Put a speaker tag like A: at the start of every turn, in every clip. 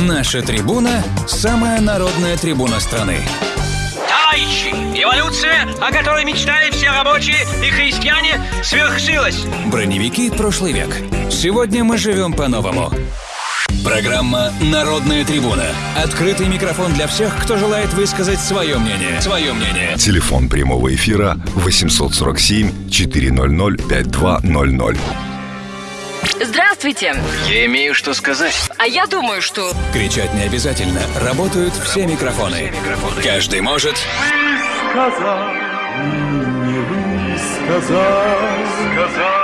A: Наша трибуна – самая народная трибуна страны.
B: Товарищи, эволюция, о которой мечтали все рабочие и христиане, свершилась.
A: Броневики прошлый век. Сегодня мы живем по-новому. Программа «Народная трибуна». Открытый микрофон для всех, кто желает высказать свое мнение. Свое мнение.
C: Телефон прямого эфира 847 400 5200.
D: Здравствуйте.
B: Я имею что сказать.
D: А я думаю, что...
A: Кричать не обязательно. Работают все микрофоны. Каждый может...
E: сказал, не высказал, сказал.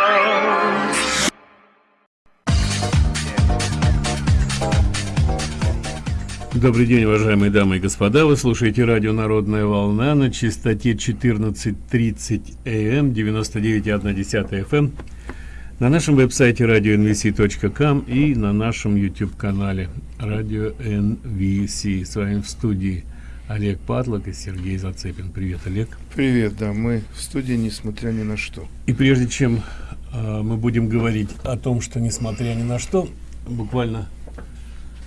F: Добрый день, уважаемые дамы и господа. Вы слушаете радио «Народная волна» на частоте 14.30 АМ, 99,1 FM, на нашем веб-сайте radio.nvc.com и на нашем YouTube-канале Radio NVC. С вами в студии Олег Патлок и Сергей Зацепин. Привет, Олег.
G: Привет, да, мы в студии, несмотря ни на что.
F: И прежде чем э, мы будем говорить о том, что несмотря ни на что, буквально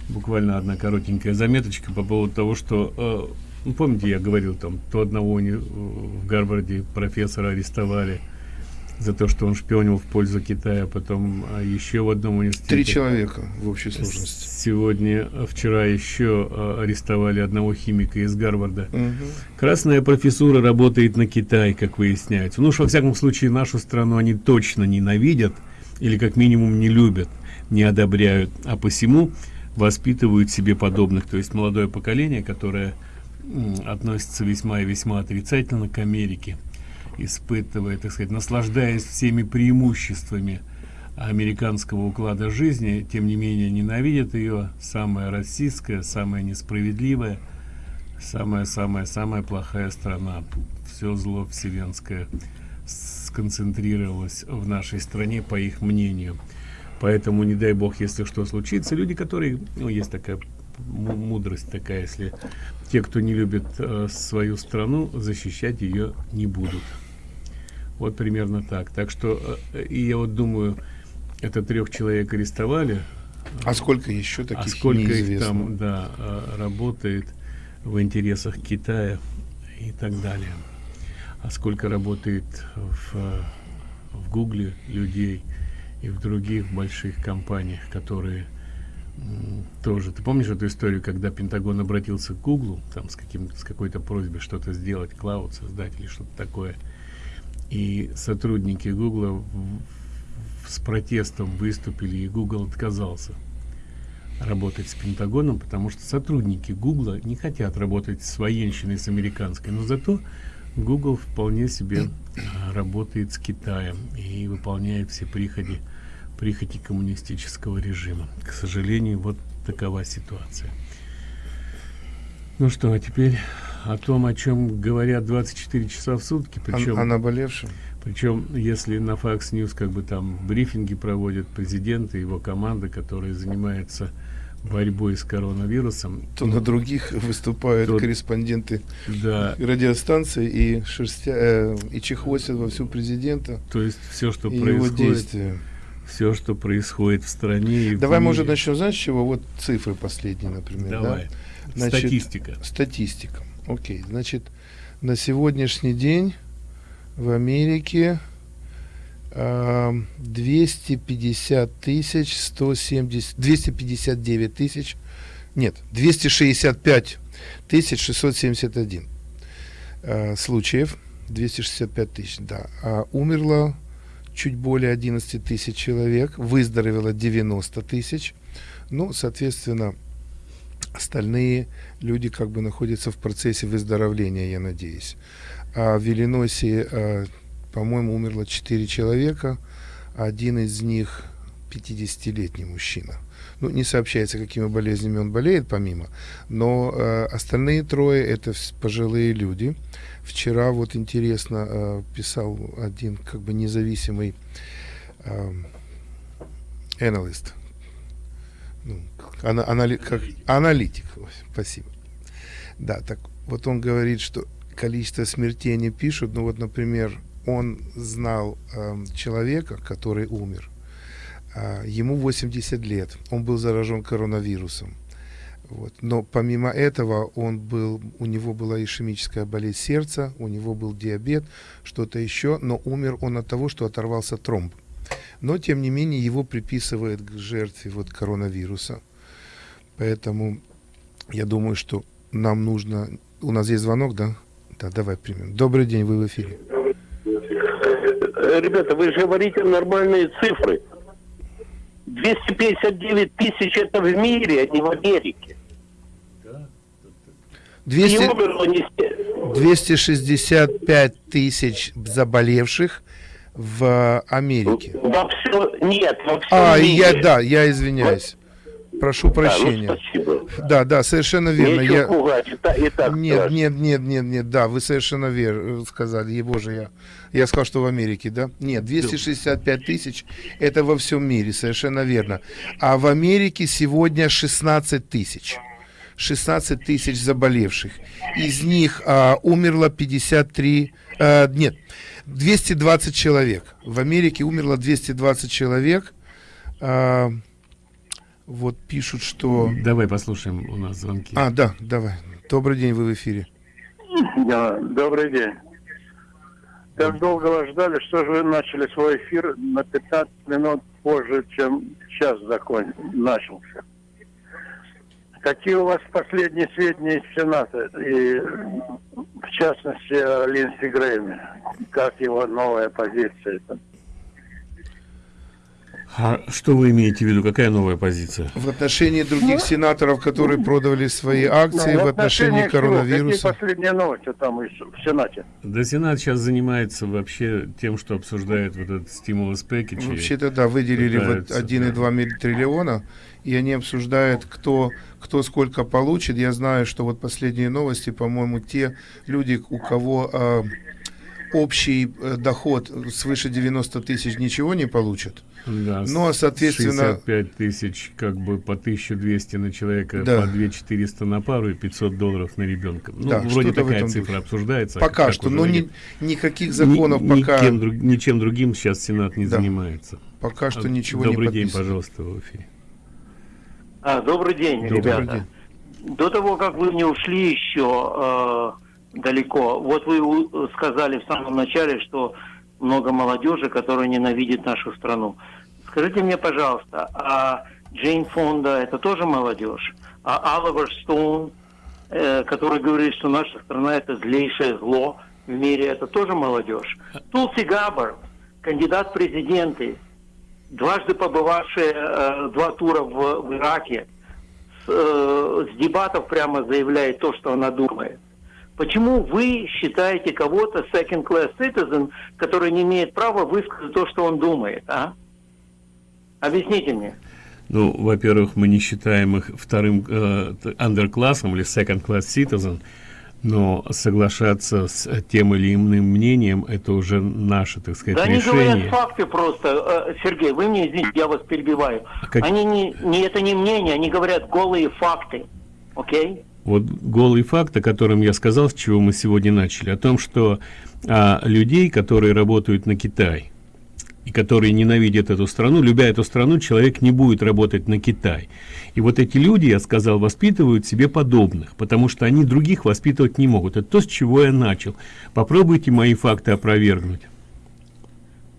F: буквально одна коротенькая заметочка по поводу того, что, э, ну, помните, я говорил там, то одного в Гарварде профессора арестовали за то, что он шпионил в пользу Китая, потом а, еще в одном университете.
G: Три человека в общей сложности.
F: Сегодня, э, вчера еще э, арестовали одного химика из Гарварда.
G: Мгм.
F: Красная профессура работает на Китай, как выясняется. Ну уж во всяком случае нашу страну они точно ненавидят или как минимум не любят, не одобряют, а посему воспитывают себе подобных, то есть молодое поколение, которое относится весьма и весьма отрицательно к Америке, испытывая, так сказать, наслаждаясь всеми преимуществами американского уклада жизни, тем не менее ненавидят ее, самая российская, самая несправедливая, самая-самая-самая плохая страна. Все зло вселенское сконцентрировалось в нашей стране, по их мнению. Поэтому, не дай бог, если что случится, люди, которые, ну, есть такая му- мудрость такая, если те, кто не любит э, свою страну, защищать ее не будут. Вот примерно так. Так что, э, и я вот думаю, это трех человек арестовали,
G: А сколько еще таких
F: а сколько их
G: неизвестно.
F: там, да, э, работает в интересах Китая и так далее. А сколько работает в, в Гугле людей и в других больших компаниях, которые тоже. Ты помнишь эту историю, когда Пентагон обратился к Гуглу, там с каким с какой-то просьбой что-то сделать, клауд создать или что-то такое, и сотрудники в- с протестом выступили, и Google отказался работать с Пентагоном, потому что сотрудники Гугла не хотят работать с военщиной, с американской, но зато Google вполне себе а, работает с Китаем и выполняет все приходи, прихоти коммунистического режима. К сожалению, вот такова ситуация. Ну что, а теперь о том, о чем говорят 24 часа в сутки, причем...
G: О наболевшем?
F: Причем, если на Fox News как бы там брифинги проводят президент и его команда, которая занимается борьбой с коронавирусом,
G: То на других выступают
F: Тут-
G: корреспонденты
F: да,
G: радиостанции и, шерстя, э, и чехвостят во всю президента
F: то есть все, что происходит, все, что происходит в стране в
G: Давай,
F: мире.
G: может, начнем, знаешь, с чего? Вот цифры последние, например. да?
F: Давай.
G: Значит,
F: Статистика.
G: Статистика. Окей. Значит, на сегодняшний день в Америке а, 250 тысяч 170 259 тысяч нет 265 тысяч 671 а, случаев 265 тысяч да а умерло чуть более 11 тысяч человек выздоровело 90 тысяч ну соответственно остальные люди как бы находятся в процессе выздоровления, я надеюсь. А в Иллинойсе, а, по-моему, умерло 4 человека, один из них 50-летний мужчина. Ну, не сообщается, какими болезнями он болеет, помимо, но э, остальные трое это пожилые люди. Вчера вот интересно э, писал один как бы независимый э, ну, ана- анали- как аналитик, спасибо. Да, так вот он говорит, что количество смертей не пишут, но вот, например, он знал эм, человека, который умер, А, ему 80 лет, он был заражен коронавирусом. Вот. Но помимо этого он был, у него была ишемическая болезнь сердца, у него был диабет, что-то еще, но умер он от того, что оторвался тромб. Но, тем не менее, его приписывают к жертве вот коронавируса. Поэтому я думаю, что нам нужно... У нас есть звонок, да? Да, давай примем. Добрый день, вы в эфире.
D: Ребята, вы же говорите нормальные цифры. 259 тысяч это в мире, а не в Америке.
G: 200,
D: И умерло не с-
G: 265 тысяч заболевших в Америке.
D: Во все, нет, во всем
G: А,
D: мире.
G: я, да, я извиняюсь. Прошу
D: ну,
G: прощения.
D: спасибо.
G: Да, да, совершенно верно.
D: Нечего
G: Я...
D: пугать, и та- и так
G: Нет,
D: страшно.
G: нет, нет, нет, нет, да, вы совершенно верно сказали, ей боже, я, я сказал, что в Америке, да? Нет, 265 тысяч, это во всем мире, совершенно верно. А в Америке сегодня 16 тысяч. 16 тысяч заболевших. Из них а, умерло 53, а, нет, 220 человек. В Америке умерло 220 человек. А, вот пишут, что...
F: Давай послушаем у нас звонки.
G: А, да, давай. Добрый день, вы в эфире.
H: Да, добрый день. Так долго вас ждали, что же вы начали свой эфир на 15 минут позже, чем час закон начался. Какие у вас последние сведения из Сената, и в частности о Линдси Грэме? Как его новая позиция?
F: А что вы имеете в виду? Какая новая позиция?
G: В отношении других сенаторов, которые продали свои акции,
H: Ну,
G: в отношении
H: чего? Какие
G: коронавируса.
H: последние новости там из- в Сенате?
F: Да Сенат сейчас занимается вообще тем, что обсуждает вот этот стимулус пэкидж.
G: Вообще-то, да, выделили вот
F: пытаются,
G: 1,2 милли- триллиона, и они обсуждают, кто, кто сколько получит. Я знаю, что вот последние новости, по-моему, те люди, у кого а, общий э, доход свыше 90 тысяч, ничего не получат.
F: Да,
G: Ну, а, соответственно-
F: 65 тысяч, как бы по 1200 на человека,
G: Да.
F: по 2400 на пару и 500 долларов на ребенка. Ну,
G: Да,
F: вроде такая цифра
G: духе.
F: обсуждается. а
G: Пока что, но ни- никаких законов
F: ни-
G: пока,
F: Никем, друг- ничем другим сейчас Сенат не
G: Да.
F: занимается.
G: пока что
F: А,
G: ничего
F: Добрый
G: не
F: день,
G: подписано.
F: пожалуйста, в эфире.
D: А, добрый день,
F: Добрый
D: ребята. До того, как вы не ушли еще э, далеко, вот вы сказали в самом начале, что много молодежи, которая ненавидит нашу страну. Скажите мне, пожалуйста, а Джейн Фонда это тоже молодежь? А Оливер Стоун, э, который говорит, что наша страна это злейшее зло в мире, это тоже молодежь? Тулси Габбард, кандидат в президенты, дважды побывавшая э, два тура в, в Ираке, с, э, с дебатов прямо заявляет то, что она думает. Почему вы считаете кого-то second class citizen, который не имеет права высказать то, что он думает, а? Объясните мне.
F: Ну, во-первых, мы не считаем их вторым э, underклассом или second class citizen, но соглашаться с тем или иным мнением это уже наше, так сказать,
D: Да они
F: решение.
D: говорят факты просто. Э, Сергей, вы мне извините, я вас перебиваю.
F: А как-
D: Они не, не это не мнение, они говорят голые факты. Окей?
F: Вот голый факт, о котором я сказал, с чего мы сегодня начали, о том, что а, людей, которые работают на Китай и которые ненавидят эту страну, любя эту страну, человек не будет работать на Китай. И вот эти люди, я сказал, воспитывают себе подобных, потому что они других воспитывать не могут. Это то, с чего я начал. Попробуйте мои факты опровергнуть.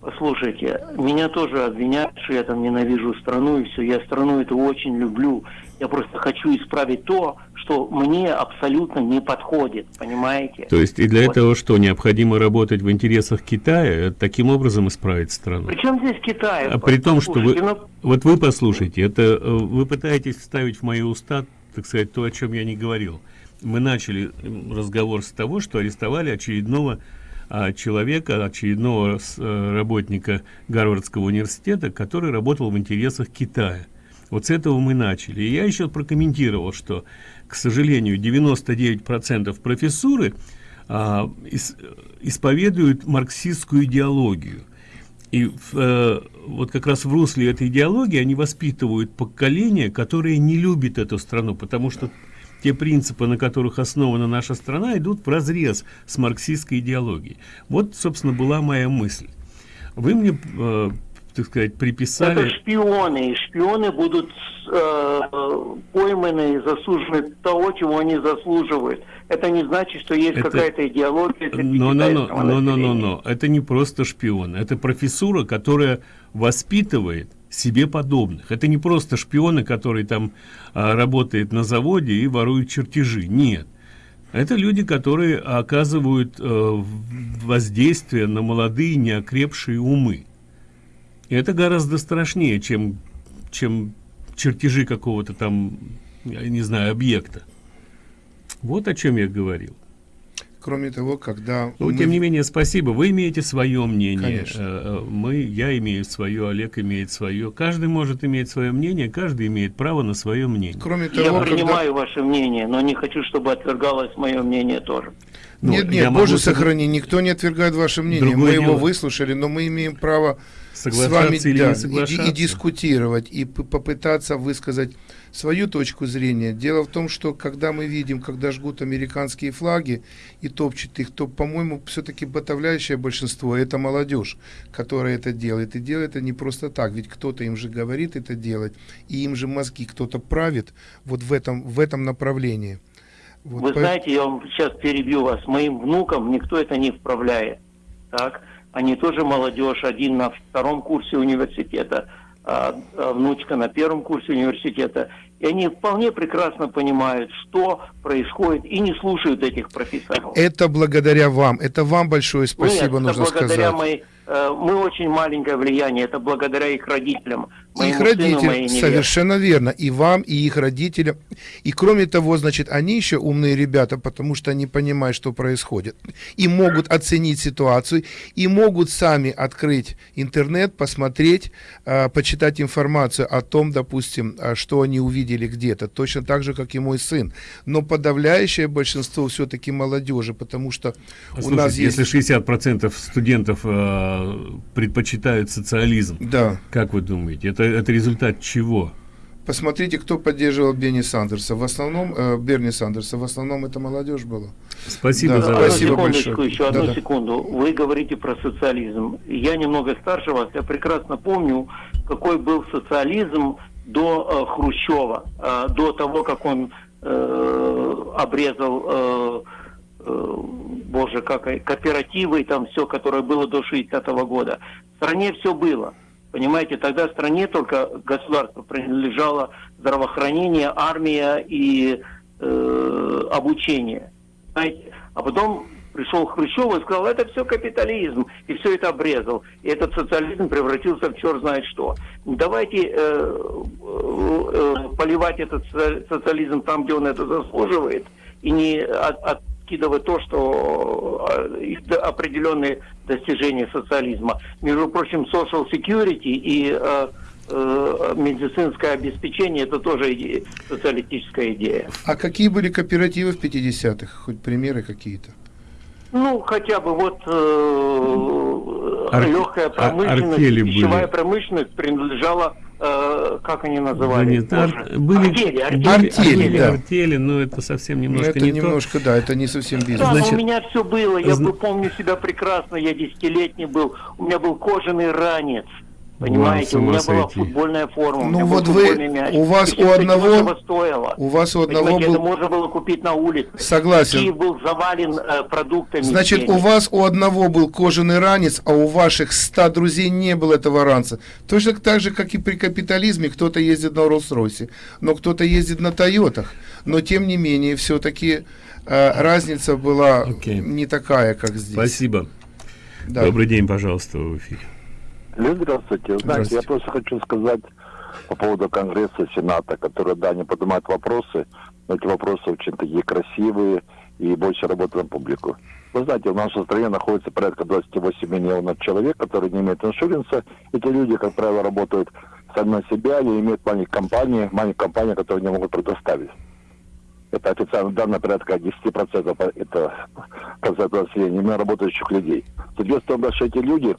D: Послушайте, меня тоже обвиняют, что я там ненавижу страну и все. Я страну эту очень люблю. Я просто хочу исправить то, что мне абсолютно не подходит, понимаете?
F: То есть и для
D: Вот.
F: этого что, необходимо работать в интересах Китая, таким образом исправить страну?
D: Причем здесь Китай?
F: А при том, что вы,
D: ну,
F: вот вы послушайте, это э, вы пытаетесь вставить в мои уста, так сказать, то, о чем я не говорил. Мы начали разговор с того, что арестовали очередного а, человека, очередного э, работника Гарвардского университета, который работал в интересах Китая. Вот с этого мы начали. И я еще прокомментировал, что, к сожалению, 99% профессуры а, ис- исповедуют марксистскую идеологию. И э, вот как раз в русле этой идеологии они воспитывают поколение, которое не любит эту страну, потому что те принципы, на которых основана наша страна, идут в разрез с марксистской идеологией. Вот, собственно, была моя мысль. Вы мне э, так сказать, приписали...
D: Это шпионы, и шпионы будут э, пойманы и засужены того, чего они заслуживают. Это не значит, что есть
F: Это-
D: какая-то идеология
F: Но, но, но, но, но, но,
D: населения.
F: но, это не просто шпион, это профессура, которая воспитывает себе подобных. Это не просто шпионы, которые там а, работают на заводе и воруют чертежи. Нет. Это люди, которые оказывают э, воздействие на молодые неокрепшие умы. И это гораздо страшнее, чем, чем чертежи какого-то там, я не знаю, объекта. Вот о чем я говорил.
G: Кроме того, когда...
F: Ну,
G: мы-
F: тем не менее, спасибо. Вы имеете свое мнение.
G: Конечно.
F: Э, э, Мы, я имею свое, Олег имеет свое. Каждый может иметь свое мнение, каждый имеет право на свое мнение.
G: Кроме
D: Я
G: того, когда...
D: принимаю ваше мнение, но не хочу, чтобы отвергалось мое мнение тоже.
F: Ну,
G: нет,
F: я
G: нет,
F: могу
G: боже
F: согла-
G: сохрани, никто не отвергает ваше мнение.
F: Другое
G: мы его
F: дело.
G: выслушали, но мы имеем право с вами
F: Соглашаться или
G: да,
F: не
G: и-
F: соглашаться.
G: и, дискутировать, и попытаться высказать свою точку зрения. Дело в том, что когда мы видим, когда жгут американские флаги и топчут их, то, по-моему, все-таки подавляющее большинство это молодежь, которая это делает. И делает это не просто так, ведь кто-то им же говорит это делать, и им же мозги кто-то правит вот в этом, в этом направлении. Вот
D: Вы
G: по-
D: знаете, я вам сейчас перебью вас. Моим внукам никто это не вправляет. Так? Они тоже молодежь. Один на втором курсе университета, а, а внучка на первом курсе университета. И они вполне прекрасно понимают, что происходит, и не слушают этих профессоров.
G: Это благодаря вам. Это вам большое спасибо
D: Нет,
G: нужно
D: это благодаря
G: сказать.
D: моей... э, Мы очень маленькое влияние, это благодаря их родителям.
G: Их
D: моему
G: родителям, совершенно верно, и вам, и их родителям. И кроме того, значит, они еще умные ребята, потому что они понимают, что происходит. И могут оценить ситуацию, и могут сами открыть интернет, посмотреть, э, почитать информацию о том, допустим, э, что они увидели где-то. Точно так же, как и мой сын. Но подавляющее большинство все-таки молодежи, потому что у
F: Слушайте,
G: нас есть...
F: если 60% студентов э, предпочитают социализм,
G: Да.
F: как вы думаете, это, это результат чего?
G: Посмотрите, кто поддерживал Берни Сандерса. В основном, э, Берни Сандерса, в основном это молодежь была.
F: Спасибо
G: Да,
F: за
G: спасибо
D: секундочку,
G: большое.
D: еще одну
G: Да-да.
D: секунду. Вы говорите про социализм. Я немного старше вас, я прекрасно помню, какой был социализм до э, Хрущева, э, до того, как он э, обрезал, э, э, боже, как кооперативы и там все, которое было до 60-го года. В стране все было. Понимаете, тогда стране только государство принадлежало здравоохранение, армия и э, обучение. Знаете, а потом пришел Хрущев и сказал, это все капитализм, и все это обрезал. И этот социализм превратился в черт знает что. Давайте э, э, э, поливать этот соци- социализм там, где он это заслуживает, и не от- откидывать то, что э, определенные достижения социализма. Между прочим, social security и э, э, медицинское обеспечение это тоже идея, социалистическая идея.
G: А какие были кооперативы в 50-х? Хоть примеры какие-то?
D: Ну, хотя бы вот э,
F: Ар-
D: легкая
F: а-
D: промышленность, пищевая
F: были.
D: промышленность принадлежала, э, как они называли?
F: нет, ар-
D: Боже,
F: были,
D: артели, артели,
G: Артели,
F: артели,
G: да.
F: артели, но это совсем
G: Ну,
F: немножко
G: это
F: не то.
G: немножко, да, это не совсем бизнес.
D: Да,
F: Значит,
D: у меня все было, я
F: зна-
D: помню себя прекрасно, я десятилетний был, у меня был кожаный ранец, понимаете, у меня была
F: сойти.
D: футбольная форма, у
G: Ну
D: меня
G: вот
D: был
G: вы-
D: мяч.
G: у вас у
D: это
G: одного-
D: стоило.
G: У вас у одного
D: Понимаете, это
G: был...
D: можно было купить на улице.
G: Согласен.
D: Киев был завален э, продуктами.
G: Значит, у вас у одного был кожаный ранец, а у ваших ста друзей не было этого ранца. Точно так же, как и при капитализме, кто-то ездит на Роллс-Ройсе, но кто-то ездит на Тойотах. Но, тем не менее, все-таки разница была
F: Окей.
G: не такая, как здесь.
F: Спасибо.
G: Да.
F: Добрый день, пожалуйста, в эфире.
I: Лев, здравствуйте.
G: Здравствуйте.
I: я просто хочу сказать по поводу Конгресса, Сената, которые, да, не поднимают вопросы, но эти вопросы очень такие красивые и больше работают на публику. Вы знаете, в нашей стране находится порядка 28 миллионов человек, которые не имеют иншуренса. Эти люди, как правило, работают сами на себя или имеют маленькие компании, маленькие компании, которые не могут предоставить. Это официально данные порядка 10% по- это процент населения, именно работающих людей. Соответственно, что эти люди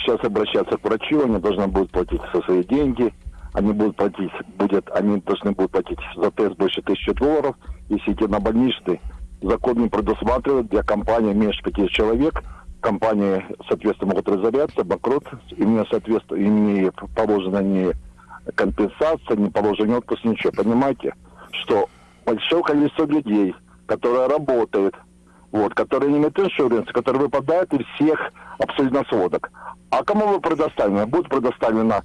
I: сейчас обращаться к врачу, они должны будут платить со свои деньги, они будут платить, будет, они должны будут платить за тест больше тысячи долларов, если идти на больничный, закон не предусматривает. Для компании меньше пяти человек, компании, соответственно, могут разоряться, банкрот, им не соответствует, им не положена ни компенсация, не положен отпуск, ничего. Понимаете, что большое количество людей, которые работают, вот, которые не имеют иншуранс, которые выпадают из всех абсолютно сводок. А кому вы предоставлены? Будет предоставлено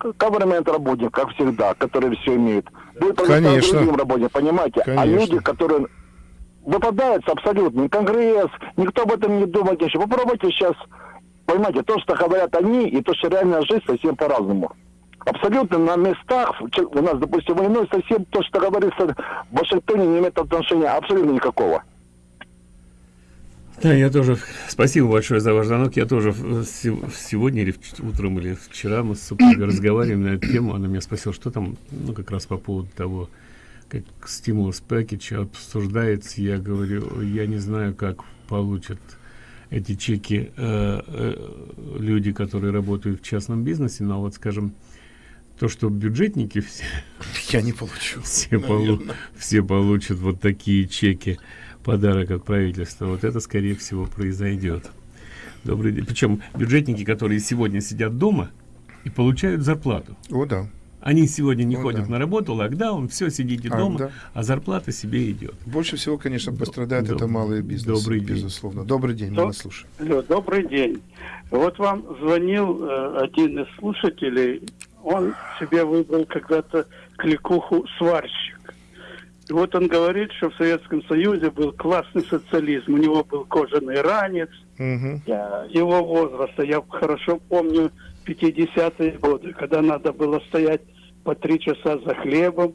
I: government работник, как всегда, которые все имеют. Будет предоставлено
G: Конечно.
I: другим работникам, понимаете? А
G: Конечно.
I: люди, которые выпадают абсолютно, ни Конгресс, никто об этом не думает еще. Попробуйте сейчас, понимаете, то, что говорят они, и то, что реальная жизнь совсем по-разному. Абсолютно на местах, у нас, допустим, войной совсем то, что говорится в Вашингтоне, не имеет отношения абсолютно никакого.
F: Да, я тоже. Спасибо большое за ваш звонок. Я тоже сегодня или утром или вчера мы с супругой разговаривали на эту тему. Она меня спросила, что там, ну, как раз по поводу того, как стимулус пакетч обсуждается. Я говорю, я не знаю, как получат эти чеки э, э, люди, которые работают в частном бизнесе, но вот, скажем, то, что бюджетники все,
G: Я не получу.
F: все, полу- все получат вот такие чеки подарок от правительства. Вот это, скорее всего, произойдет. Добрый день. Причем бюджетники, которые сегодня сидят дома и получают зарплату.
G: О, да.
F: Они сегодня не
G: О,
F: ходят
G: да.
F: на работу, локдаун, все, сидите
G: А,
F: дома,
G: да.
F: а зарплата себе идет.
G: Больше всего, конечно, пострадает
F: Доб-
G: это малые бизнесы,
F: добрый день.
G: безусловно. Добрый день, мы
J: Доб-
G: вас слушаем.
J: Добрый день. Вот вам звонил э, один из слушателей. Он себе выбрал когда-то кликуху сварщик. Вот он говорит, что в Советском Союзе был классный социализм. У него был кожаный ранец. Я его возраста, я хорошо помню 50-е годы, когда надо было стоять по три часа за хлебом.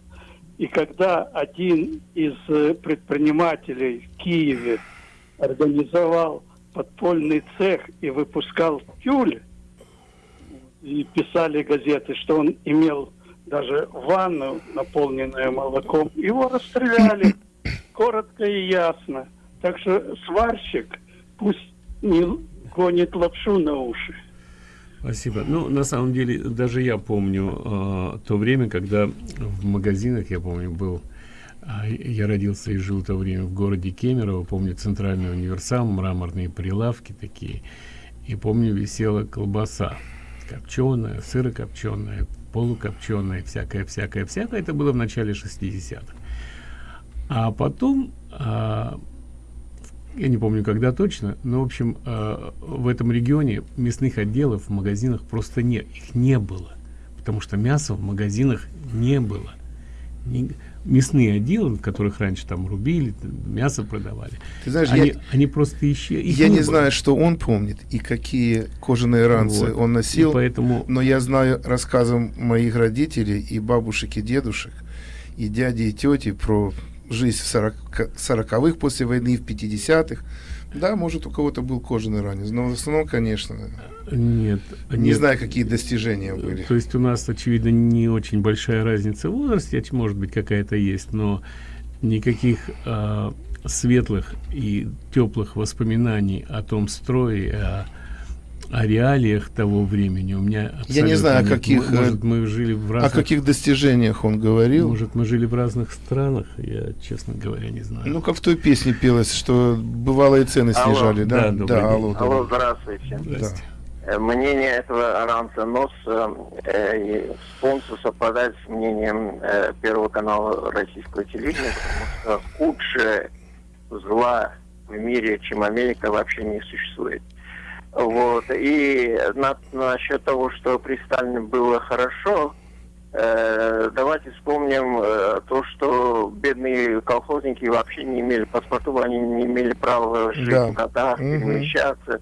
J: И когда один из э, предпринимателей в Киеве организовал подпольный цех и выпускал тюль, и писали газеты, что он имел даже ванну, наполненную молоком, его расстреляли коротко и ясно. Так что сварщик пусть не гонит лапшу на уши.
F: Спасибо. Ну, на самом деле, даже я помню э, то время, когда в магазинах, я помню, был... а, я родился и жил в то время в городе Кемерово. Помню центральный универсам, мраморные прилавки такие. И помню, висела колбаса копченая, сырокопченая, полукопченая, всякое, всякое, всякое. Это было в начале 60-х. А потом а, я не помню, когда точно, но, в общем, э, в этом регионе мясных отделов в магазинах просто нет, их не было, потому что мяса в магазинах не было. Мясные отделы, в которых раньше там рубили, мясо продавали,
G: Ты знаешь,
F: они,
G: я-
F: они просто исчезли.
G: Я не знаю, что он помнит и какие кожаные ранцы
F: Вот.
G: он носил,
F: И поэтому-
G: но я знаю рассказом моих родителей и бабушек, и дедушек, и дяди, и тети про жизнь в 40 сороковых после войны, в 50-х. Да, может, у кого-то был кожаный ранец, но в основном, конечно,
F: Нет,
G: не
F: нет.
G: знаю, какие достижения были.
F: То есть у нас, очевидно, не очень большая разница в возрасте, оч- может быть, какая-то есть, но никаких а, светлых и теплых воспоминаний о том строе, о, о реалиях того времени у меня
G: Я не знаю, о каких,
F: Может,
G: э,
F: мы жили в
G: О
F: разных...
G: каких достижениях он говорил?
F: Может, мы жили в разных странах, я, честно говоря, не знаю.
G: Ну, как в той песне пелось, что бывалые цены
F: Алло.
G: снижали, да?
F: Да, день.
G: алло,
K: Алло,
G: добрый.
K: здравствуйте.
F: Здрасте.
K: Э, Мнение этого ранца НОС э, э, полностью совпадает с мнением э, Первого канала российского телевидения, потому что худшее зла в мире, чем Америка, вообще не существует. Вот. И на, насчет того, что при Сталине было хорошо, э, давайте вспомним э, то, что бедные колхозники вообще не имели паспортов, они не имели права жить
G: Да.
K: в годах,
G: Мгм.
K: перемещаться.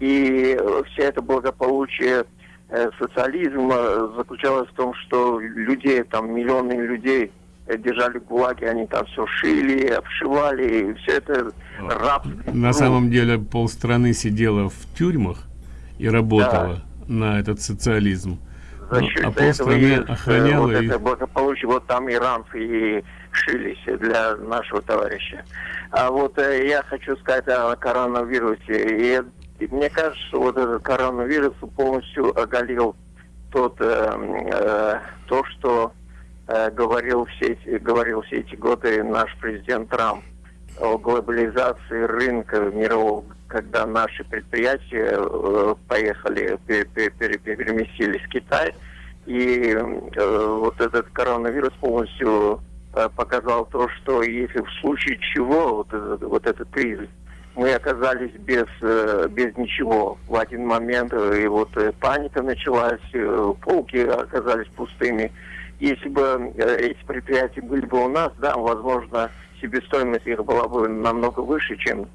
K: И все это благополучие э, социализма заключалось в том, что людей, там миллионы людей держали в ГУЛАГе, они там все шили, обшивали, и все это рабство.
F: На самом деле полстраны сидела в тюрьмах и работала на этот социализм.
K: За
F: Ну,
K: счет
F: а полстраны
K: э,
F: охраняла
K: вот
F: и-
K: это благополучие, вот там иранцы и шились для нашего товарища. А вот э, я хочу сказать о коронавирусе. И, и мне кажется, что вот этот коронавирус полностью оголил тот, э, э, то, что э, говорил, все эти, говорил все эти годы наш президент Трамп о глобализации рынка, мирового когда наши предприятия э, поехали, переместились в Китай, и э, вот этот коронавирус полностью э, показал то, что если в случае чего вот этот, вот этот кризис, мы оказались без, э, без ничего в один момент, и вот э, паника началась, э, полки оказались пустыми. Если бы э, эти предприятия были бы у нас, да, возможно, себестоимость их была бы намного выше, чем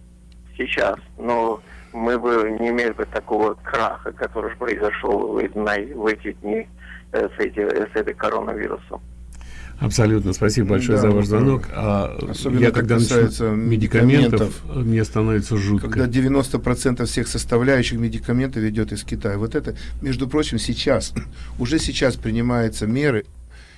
K: сейчас. Но мы бы не имели бы такого краха, который произошел в, в эти дни э, с, эти, с этой коронавирусом.
F: Абсолютно. Спасибо большое да, за ваш звонок. А
G: Особенно я, когда касается медикаментов, медикаментов,
F: мне становится жутко.
G: Когда 90% всех составляющих медикаментов идет из Китая. Вот это, между прочим, сейчас, уже сейчас принимаются меры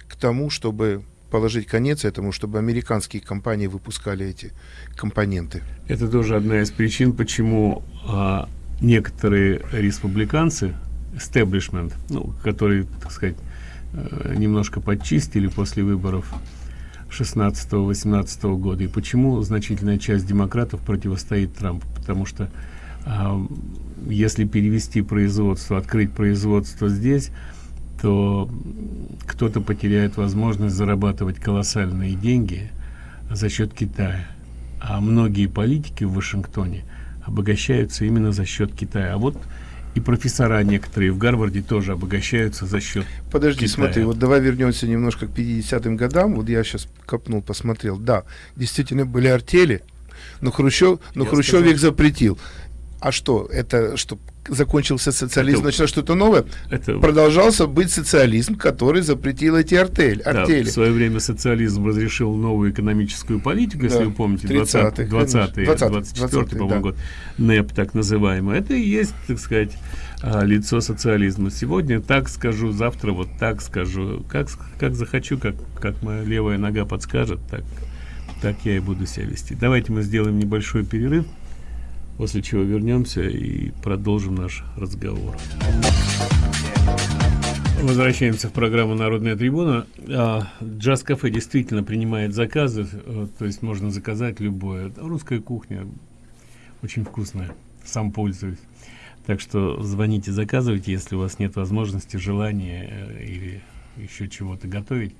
G: к тому, чтобы положить конец этому, чтобы американские компании выпускали эти компоненты.
F: Это тоже одна из причин, почему а, некоторые республиканцы, establishment, ну, которые, так сказать, э, немножко подчистили после выборов 16-18 года, и почему значительная часть демократов противостоит Трампу, потому что а, если перевести производство, открыть производство здесь, то кто-то потеряет возможность зарабатывать колоссальные деньги за счет Китая. А многие политики в Вашингтоне обогащаются именно за счет Китая. А вот и профессора некоторые в Гарварде тоже обогащаются за счет
G: Подожди,
F: Китая.
G: смотри, вот давай вернемся немножко к 50-м годам. Вот я сейчас копнул, посмотрел. Да, действительно были артели, но Хрущев, но я Хрущев сказал, их запретил. А что, это что закончился социализм, это, началось что-то новое, это, продолжался быть социализм, который запретил эти артель, артели.
F: Да, в свое время социализм разрешил новую экономическую политику, если да, вы помните, 20-й, 20 24 по-моему, да. год, НЭП так называемый. Это и есть, так сказать, а, лицо социализма. Сегодня так скажу, завтра вот так скажу. Как, как захочу, как, как моя левая нога подскажет, так, так я и буду себя вести. Давайте мы сделаем небольшой перерыв после чего вернемся и продолжим наш разговор. Возвращаемся в программу «Народная трибуна». А, Джаз-кафе действительно принимает заказы, э, то есть можно заказать любое. Русская кухня очень вкусная, сам пользуюсь. Так что звоните, заказывайте, если у вас нет возможности, желания э, или еще чего-то готовить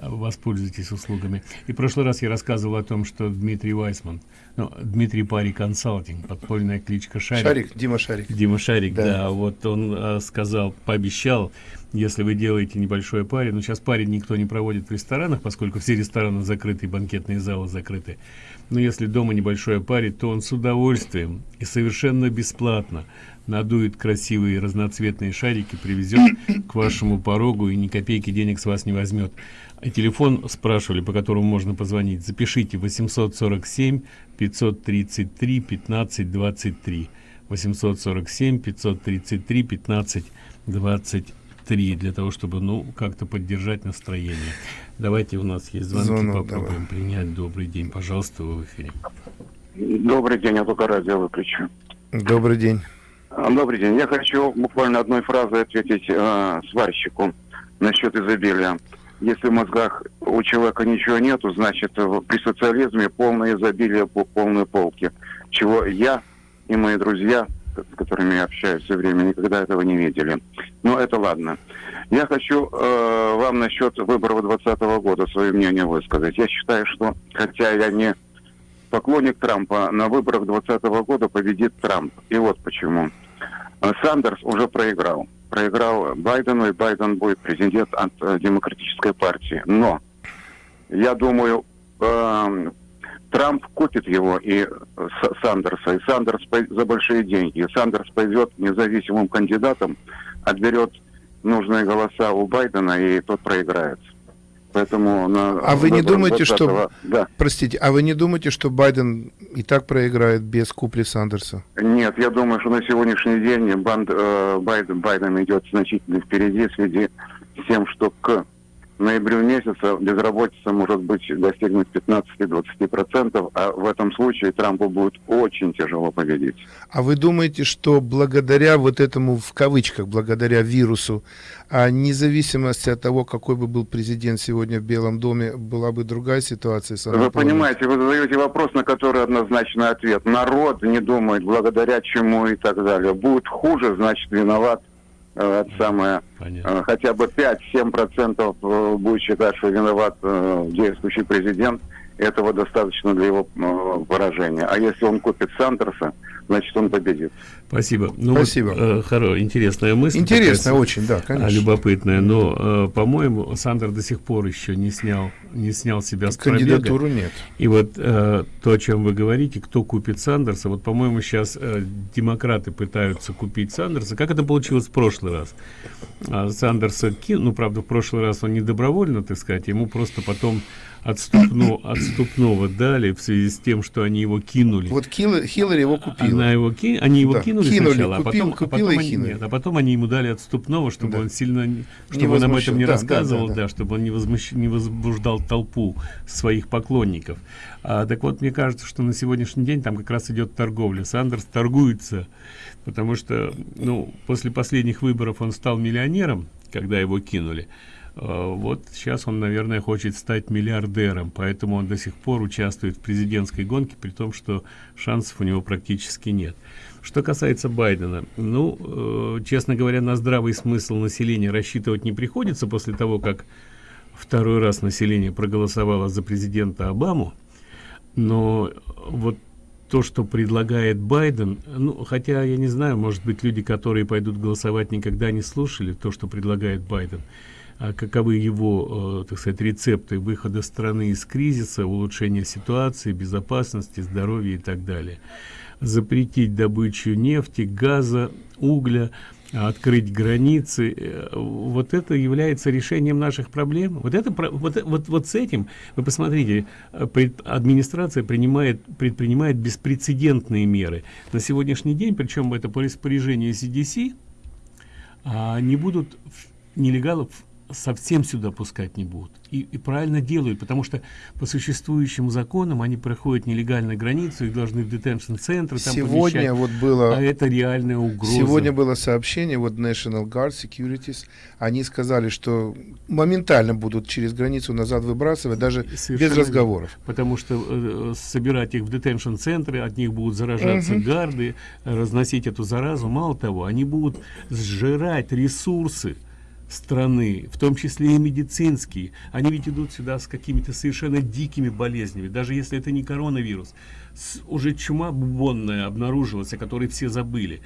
F: воспользуйтесь услугами. И в прошлый раз я рассказывал о том, что Дмитрий Вайсман, ну, Дмитрий Пари Консалтинг, подпольная кличка Шарик.
G: Шарик, Дима Шарик.
F: Дима Шарик, да. да вот он а, сказал, пообещал, если вы делаете небольшое пари, ну, сейчас пари никто не проводит в ресторанах, поскольку все рестораны закрыты, банкетные залы закрыты. Но если дома небольшое пари, то он с удовольствием и совершенно бесплатно надует красивые разноцветные шарики, привезет к вашему порогу и ни копейки денег с вас не возьмет. И телефон спрашивали, по которому можно позвонить. Запишите 847 533 15 23. 847 533 15 23 для того, чтобы, ну, как-то поддержать настроение. Давайте, у нас есть звонки, Звонок, попробуем давай. принять. Добрый день, пожалуйста, вы в эфире.
L: Добрый день, я только радио выключу.
G: Добрый день.
L: А, добрый день. Я хочу буквально одной фразой ответить э, сварщику насчет изобилия. Если в мозгах у человека ничего нету, значит при социализме полное изобилие, полные полки. Чего я и мои друзья, с которыми я общаюсь все время, никогда этого не видели. Но это ладно. Я хочу э, вам насчет выборов 2020 года свое мнение высказать. Я считаю, что, хотя я не поклонник Трампа, на выборах 2020 года победит Трамп. И вот почему. Сандерс уже проиграл проиграл Байдену, и Байден будет президент от э, демократической партии. Но я думаю, э, Трамп купит его и э, Сандерса, и Сандерс за большие деньги. И Сандерс пойдет независимым кандидатом, отберет нужные голоса у Байдена, и тот проиграет. Поэтому на
G: а вы не думаете, что... Да. Простите, а вы не думаете, что Байден и так проиграет без купли Сандерса?
L: Нет, я думаю, что на сегодняшний день банд, э, Байден, Байден идет значительно впереди в связи с тем, что к ноябрю месяце безработица может быть достигнуть 15-20%, а в этом случае Трампу будет очень тяжело победить.
G: А вы думаете, что благодаря вот этому, в кавычках, благодаря вирусу, а независимости от того, какой бы был президент сегодня в Белом доме, была бы другая ситуация?
L: Вы понимаете, вы задаете вопрос, на который однозначный ответ. Народ не думает, благодаря чему и так далее. Будет хуже, значит, виноват э, самое, э, хотя бы 5-7% э, будет считать, что виноват э, действующий президент, этого достаточно для его э, поражения. А если он купит Сандерса, значит он победит.
F: Спасибо. Ну,
G: Спасибо.
F: Вот, э, хоро, интересная мысль.
G: Интересная
F: такая,
G: очень, да, конечно.
F: Любопытная, но, э, по-моему, Сандер до сих пор еще не снял, не снял себя с
G: Кандидатуру
F: пробега.
G: нет.
F: И вот э, то, о чем вы говорите, кто купит Сандерса, вот, по-моему, сейчас э, демократы пытаются купить Сандерса. Как это получилось в прошлый раз? А Сандерса, ну, правда, в прошлый раз он не добровольно, так сказать, ему просто потом отступно, отступного дали в связи с тем, что они его кинули.
G: Вот Хиллари, Хиллари его купила.
F: Она его ки... Они его
G: Да,
F: кинули,
G: кинули,
F: сначала,
G: купил-
F: а потом,
G: купила
F: а потом
G: и
F: они, нет, а потом они ему дали отступного, чтобы
G: Да.
F: он сильно, не-
G: Не
F: чтобы он об
G: возмущен.
F: этом не
G: Да, да,
F: рассказывал,
G: да,
F: да,
G: да.
F: чтобы он не, возмущ... не возбуждал толпу своих поклонников. А, так вот, мне кажется, что на сегодняшний день там как раз идет торговля. Сандерс торгуется, потому что, ну, после последних выборов он стал миллионером, когда его кинули. А, Вот сейчас он, наверное, хочет стать миллиардером, поэтому он до сих пор участвует в президентской гонке, при том, что шансов у него практически нет. Что касается Байдена, ну, э, честно говоря, на здравый смысл населения рассчитывать не приходится после того, как второй раз население проголосовало за президента Обаму, но вот то, что предлагает Байден, ну, хотя я не знаю, может быть, люди, которые пойдут голосовать, никогда не слушали то, что предлагает Байден, а каковы его, э, так сказать, рецепты выхода страны из кризиса, улучшения ситуации, безопасности, здоровья и так далее. Запретить добычу нефти, газа, угля, открыть границы, э, вот это является решением наших проблем. Вот это вот, вот, вот с этим вы посмотрите, э, пред- администрация принимает предпринимает беспрецедентные меры на сегодняшний день, причем это по распоряжению CDC, а, не будут нелегалов совсем сюда пускать не будут. И, и правильно делают, потому что по существующим законам они проходят нелегальную границу, их должны в детеншн-центры там
G: Сегодня
F: помещать.
G: вот было...
F: А это реальная угроза.
G: Сегодня было сообщение, вот National Guard Securities, они сказали, что моментально будут через границу назад выбрасывать, даже
F: Совершенно
G: без разговоров.
F: Потому что э, собирать их в детеншн-центры, от них будут заражаться
G: Мгм.
F: гарды, э, разносить эту заразу. Мало того, они будут сжирать ресурсы страны, в том числе и медицинские. Они ведь идут сюда с какими-то совершенно дикими болезнями, даже если это не коронавирус. С- уже чума бубонная обнаружилась, о которой все забыли.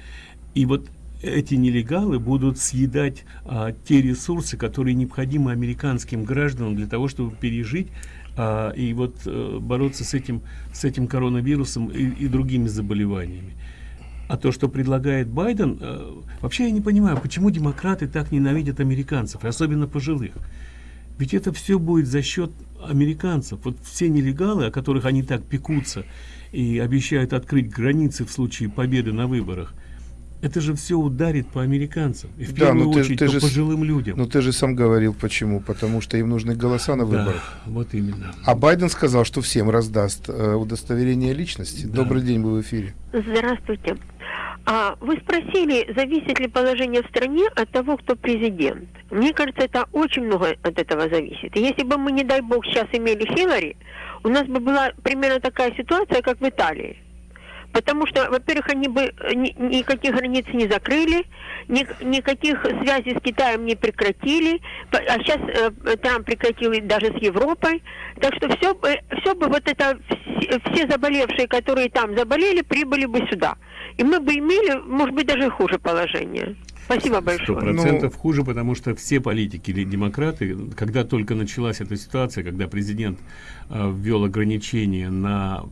F: И вот эти нелегалы будут съедать а, те ресурсы, которые необходимы американским гражданам для того, чтобы пережить а, и вот э, бороться с этим, с этим коронавирусом и, и другими заболеваниями. А то, что предлагает Байден, э, вообще я не понимаю, почему демократы так ненавидят американцев, и особенно пожилых. Ведь это все будет за счет американцев. Вот все нелегалы, о которых они так пекутся и обещают открыть границы в случае победы на выборах, это же все ударит по американцам. И в первую
G: ну ты-
F: очередь
G: ты
F: по
G: же
F: пожилым людям.
G: Ну ты же сам говорил, почему. Потому что им нужны голоса на
F: Да,
G: выборах.
F: вот именно.
G: А Байден сказал, что всем раздаст э, удостоверение личности. Добрый день, вы в эфире.
M: Здравствуйте. А вы спросили, зависит ли положение в стране от того, кто президент. Мне кажется, это очень много от этого зависит. И если бы мы, не дай бог, сейчас имели Хиллари, у нас бы была примерно такая ситуация, как в Италии. Потому что, во-первых, они бы э, ни- никаких границ не закрыли, ни- никаких связей с Китаем не прекратили, а сейчас э, Трамп прекратил даже с Европой. Так что все, бы- все бы вот это, все, все заболевшие, которые там заболели, прибыли бы сюда. И мы бы имели, может быть, даже хуже положение. Спасибо большое.
F: процентов хуже, потому что все политики или демократы, когда только началась эта ситуация, когда президент э, ввел ограничения на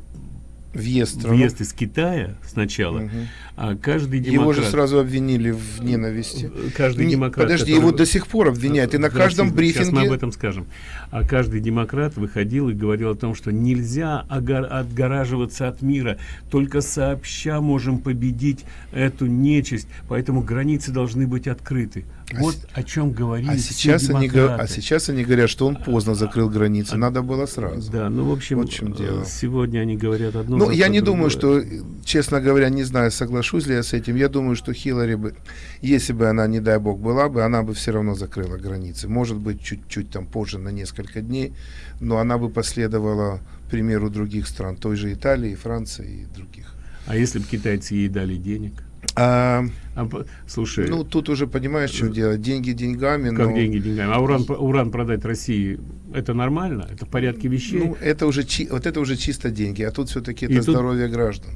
G: въезд,
F: въезд из Китая сначала,
G: Мгм.
F: а каждый демократ...
G: Его же сразу обвинили в ненависти.
F: Каждый
G: Не-
F: демократ,
G: Подожди,
F: который-
G: его до сих пор обвиняют. И на каждом
F: Здравствуйте, Сейчас мы
G: брифинге...
F: об этом скажем. А каждый демократ выходил и говорил о том, что нельзя отгораживаться от мира. Только сообща можем победить эту нечисть. Поэтому границы должны быть открыты. Вот о чем говорили
G: А сейчас, они, а сейчас они говорят, что он поздно закрыл границы. Надо было сразу.
F: Да, ну, в общем,
G: Вот в чем дело.
F: э, сегодня они говорят одно.
G: Ну, я не думаю, что, честно говоря, не знаю, соглашусь ли я с этим. Я думаю, что Хиллари бы, если бы она, не дай бог, была бы, она бы все равно закрыла границы. Может быть, чуть-чуть там позже, на несколько дней, но она бы последовала примеру других стран, той же Италии, Франции и других.
F: А если бы китайцы ей дали денег?
G: А,
F: А, слушай,
G: ну, тут уже понимаешь, чем дело. Деньги деньгами,
F: как
G: но...
F: деньги деньгами? А уран, уран продать России, это нормально? Это в порядке вещей?
G: Ну, это уже, чи- вот это уже чисто деньги, а тут все-таки
F: И
G: это
F: тут-
G: здоровье граждан.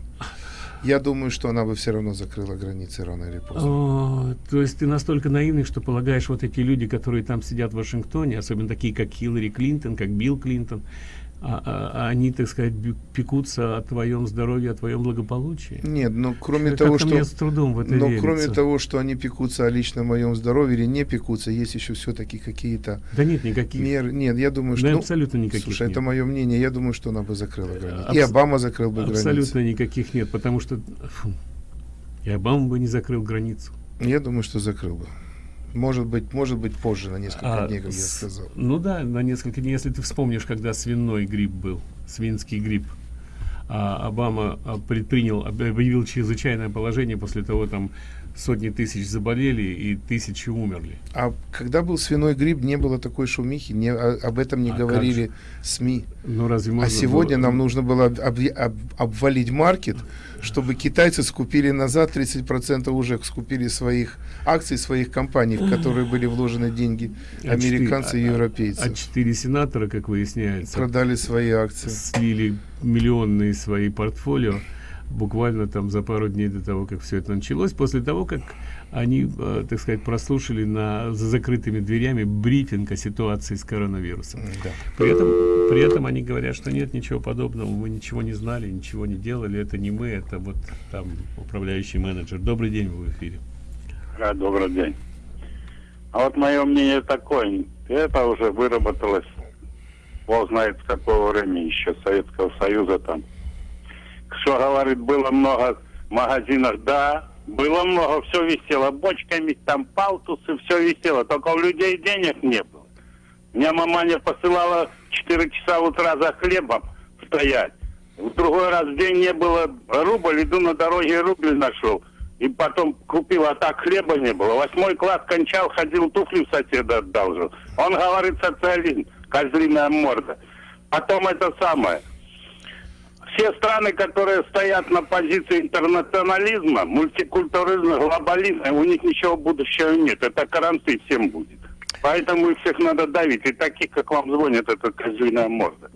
G: Я думаю, что она бы все равно закрыла границы рано или поздно.
F: О, то есть ты настолько наивный, что полагаешь, вот эти люди, которые там сидят в Вашингтоне, особенно такие, как Хиллари Клинтон, как Билл Клинтон, а, а- они, так сказать, пекутся о твоем здоровье, о твоем благополучии?
G: Нет, ну кроме
F: Как-то
G: того, что...
F: с трудом в это
G: но
F: верится.
G: кроме того, что они пекутся о личном моем здоровье или не пекутся, есть еще все-таки какие-то
F: Да нет никаких.
G: меры. Нет, я думаю, что...
F: Да
G: ну,
F: абсолютно никаких
G: Слушай,
F: нет.
G: это мое мнение. Я думаю, что она бы закрыла границы. И
F: Абс-
G: Обама закрыл бы
F: Абсолютно
G: границы.
F: никаких нет, потому что фу, и Обама бы не закрыл границу.
G: Я думаю, что закрыл бы. Может быть, может быть позже, на несколько
F: А,
G: дней, как я
F: с-
G: сказал.
F: Ну да, на несколько дней. Если ты вспомнишь, когда свиной грипп был, свинский грипп, а Обама а, предпринял, об- объявил чрезвычайное положение, после того там сотни тысяч заболели и тысячи умерли.
G: А когда был свиной грипп, не было такой шумихи, не, о- об этом не
F: А
G: говорили СМИ.
F: Ну разве
G: А сегодня
F: было-
G: нам нужно было об- об- об- обвалить маркет, чтобы китайцы скупили назад 30% уже скупили своих акций, своих компаний, в которые были вложены деньги
F: А
G: американцы и
F: четыре- а-
G: европейцы.
F: А четыре сенатора, как выясняется,
G: Продали свои акции.
F: слили миллионные свои портфолио буквально там за пару дней до того, как все это началось, после того, как они, э, так сказать, прослушали на, за закрытыми дверями брифинг о ситуации с коронавирусом. При, этом, при этом они говорят, что нет ничего подобного, мы ничего не знали, ничего не делали, это не мы, это вот там управляющий менеджер. Добрый день, вы в эфире.
N: А, добрый день. А вот мое мнение такое, это уже выработалось, бог знает с какого времени еще, Советского Союза там. Что говорит, было много магазинов, да, было много, все висело, бочками, там палтусы, все висело, только у людей денег не было. Меня маманя посылала 4 часа утра за хлебом стоять. В другой раз в день не было рубль, иду на дороге рубль нашел. И потом купил, а так хлеба не было. Восьмой класс кончал, ходил, туфли в соседа одалжил. Он говорит социализм, козлиная морда. Потом это самое. Все страны, которые стоят на позиции интернационализма, мультикультуризма, глобализма, у них ничего будущего нет. Это каранты всем будет. Поэтому их всех надо давить. И таких, как вам звонят, это козлиная морда.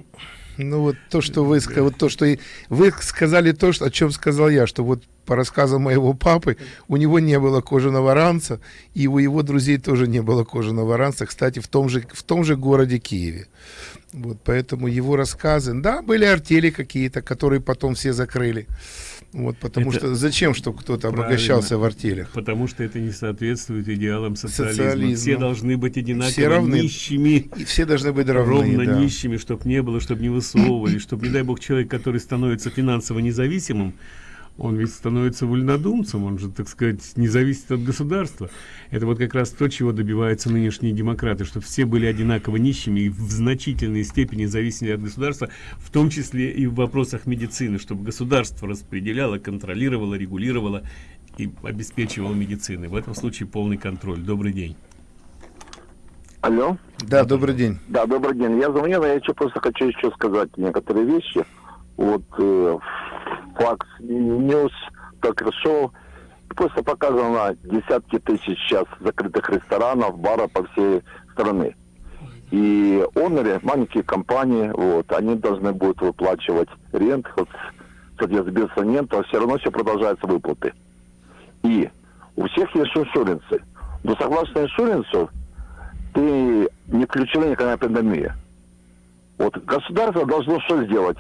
G: Ну вот то, что вы сказали, вот то, что и вы сказали то, что, о чем сказал я, что вот по рассказам моего папы у него не было кожаного ранца, и у его друзей тоже не было кожаного ранца, кстати, в том же, в том же городе Киеве. Вот, поэтому его рассказы, да, были артели какие-то, которые потом все закрыли. Вот, потому
F: Это
G: что зачем, чтобы кто-то обогащался в артелях?
F: Потому что это не соответствует идеалам социализма.
G: Социализму.
F: Все должны быть одинаково
G: Все равны.
F: нищими.
G: И все должны быть равны,
F: Ровно
G: да.
F: нищими, чтобы не было, чтобы не высовывали, чтобы, не дай бог, человек, который становится финансово независимым, он ведь становится вольнодумцем, он же, так сказать, не зависит от государства. Это вот как раз то, чего добиваются нынешние демократы, чтобы все были одинаково нищими и в значительной степени зависели от государства, в том числе и в вопросах медицины, чтобы государство распределяло, контролировало, регулировало и обеспечивало медицины. В этом случае полный контроль. Добрый день.
I: Алло?
G: Да, добрый день.
I: Да, добрый день. Я звонил, но я еще просто хочу еще сказать некоторые вещи. Вот э, Fox News, ток-шоу, просто показано десятки тысяч сейчас закрытых ресторанов, баров по всей стране. И онеры, маленькие компании, вот, они должны будут выплачивать рент, вот, соответственно, нет, а все равно все продолжаются выплаты. И у всех есть иншуренсы. Но согласно иншуренсу, ты не включена никакая пандемия. Вот государство должно что сделать?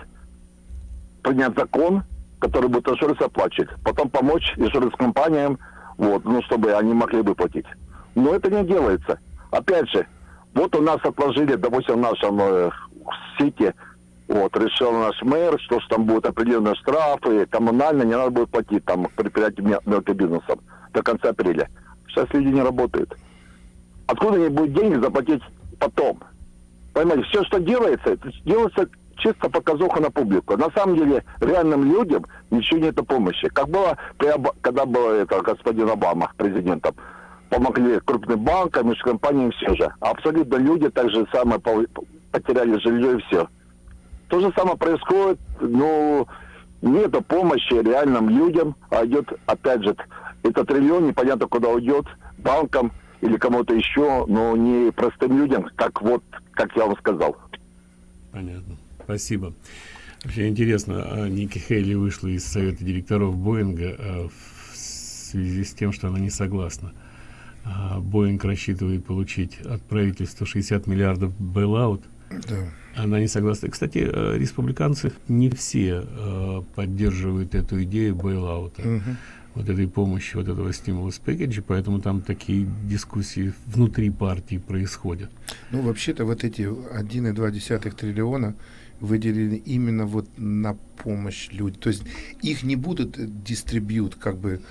I: Принять закон, который будет иншуранс оплачивать. Потом помочь иншуранс-компаниям, вот, ну, чтобы они могли выплатить. Но это не делается. Опять же, вот у нас отложили, допустим, в нашем э, сити, вот, решил наш мэр, что ж там будут определенные штрафы, коммунально не надо будет платить там предприятиям мел- мелким бизнесом до конца апреля. Сейчас люди не работают. откуда они будут деньги заплатить потом? Понимаете, все, что делается, делается чисто показуха на публику. На самом деле, реальным людям ничего нет помощи. Как было, когда был это, господин Обама президентом, помогли крупным банкам, межкомпаниям, все же. Абсолютно люди так же самое потеряли жилье и все. То же самое происходит, ну, нет помощи реальным людям, а идет, опять же, этот триллион непонятно куда уйдет, банкам или кому-то еще, но не простым людям, как вот, как я вам сказал.
F: Понятно. Спасибо. Вообще интересно, а Ники Хейли вышла из совета директоров Боинга а, в связи с тем, что она не согласна. А, Боинг рассчитывает получить от правительства 60 миллиардов бейлаут. Да. Она не согласна. Кстати, республиканцы не все поддерживают эту идею бейлаута. Угу. Вот этой помощи, вот этого стимула пэкэджа, поэтому там такие дискуссии внутри партии происходят.
G: Ну, вообще-то вот эти 1,2 триллиона выделены именно вот на помощь людям. То есть их не будут дистрибьют как бы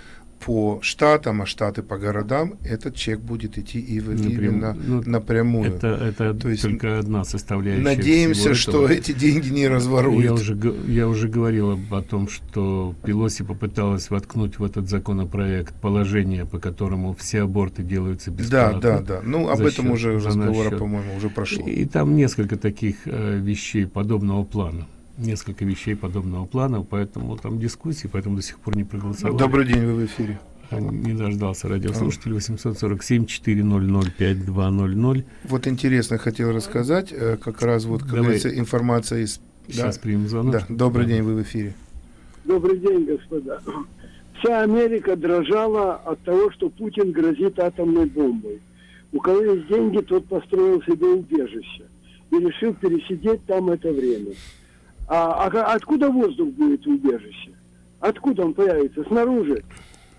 G: по штатам, а штаты по городам, этот чек будет идти и Напрям... именно ну, напрямую.
F: Это, это То есть только одна составляющая.
G: Надеемся, что эти деньги не разворуют.
F: Я уже, я уже говорил об, о том, что Пелоси попыталась воткнуть в этот законопроект положение, по которому все аборты делаются бесплатно.
G: Да, да, да. Ну, об этом уже разговора, по-моему, уже прошло.
F: И, и там несколько таких э, вещей подобного плана несколько вещей подобного плана, поэтому там дискуссии, поэтому до сих пор не проголосовали.
G: Добрый день, вы в эфире.
F: Не дождался радиослушатель 847 400 5200.
G: Вот интересно хотел рассказать, э, как раз вот, как говорится, информация из...
F: Сейчас да? примем звонок. Да.
G: Добрый да. день, вы в эфире.
J: Добрый день, господа. Вся Америка дрожала от того, что Путин грозит атомной бомбой. У кого есть деньги, тот построил себе убежище и решил пересидеть там это время. А, а откуда воздух будет в убежище? Откуда он появится? Снаружи.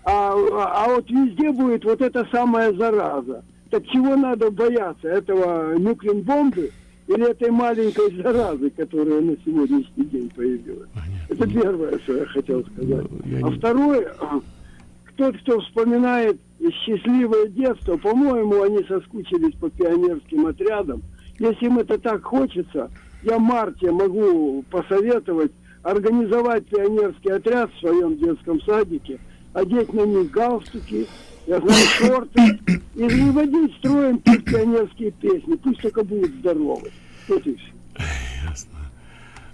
J: А, а, а вот везде будет вот эта самая зараза. Так чего надо бояться? Этого нуклеин бомбы или этой маленькой заразы, которая на сегодняшний день появилась? Понятно. Это первое, что я хотел сказать. Ну, я а не... второе, тот, кто вспоминает счастливое детство, по-моему, они соскучились по пионерским отрядам. Если им это так хочется, я Марте могу посоветовать организовать пионерский отряд в своем детском садике, одеть на них галстуки, я знаю, шорты, и водить строем петь пионерские песни. Пусть только будут здоровы. Вот и все.
F: Ясно.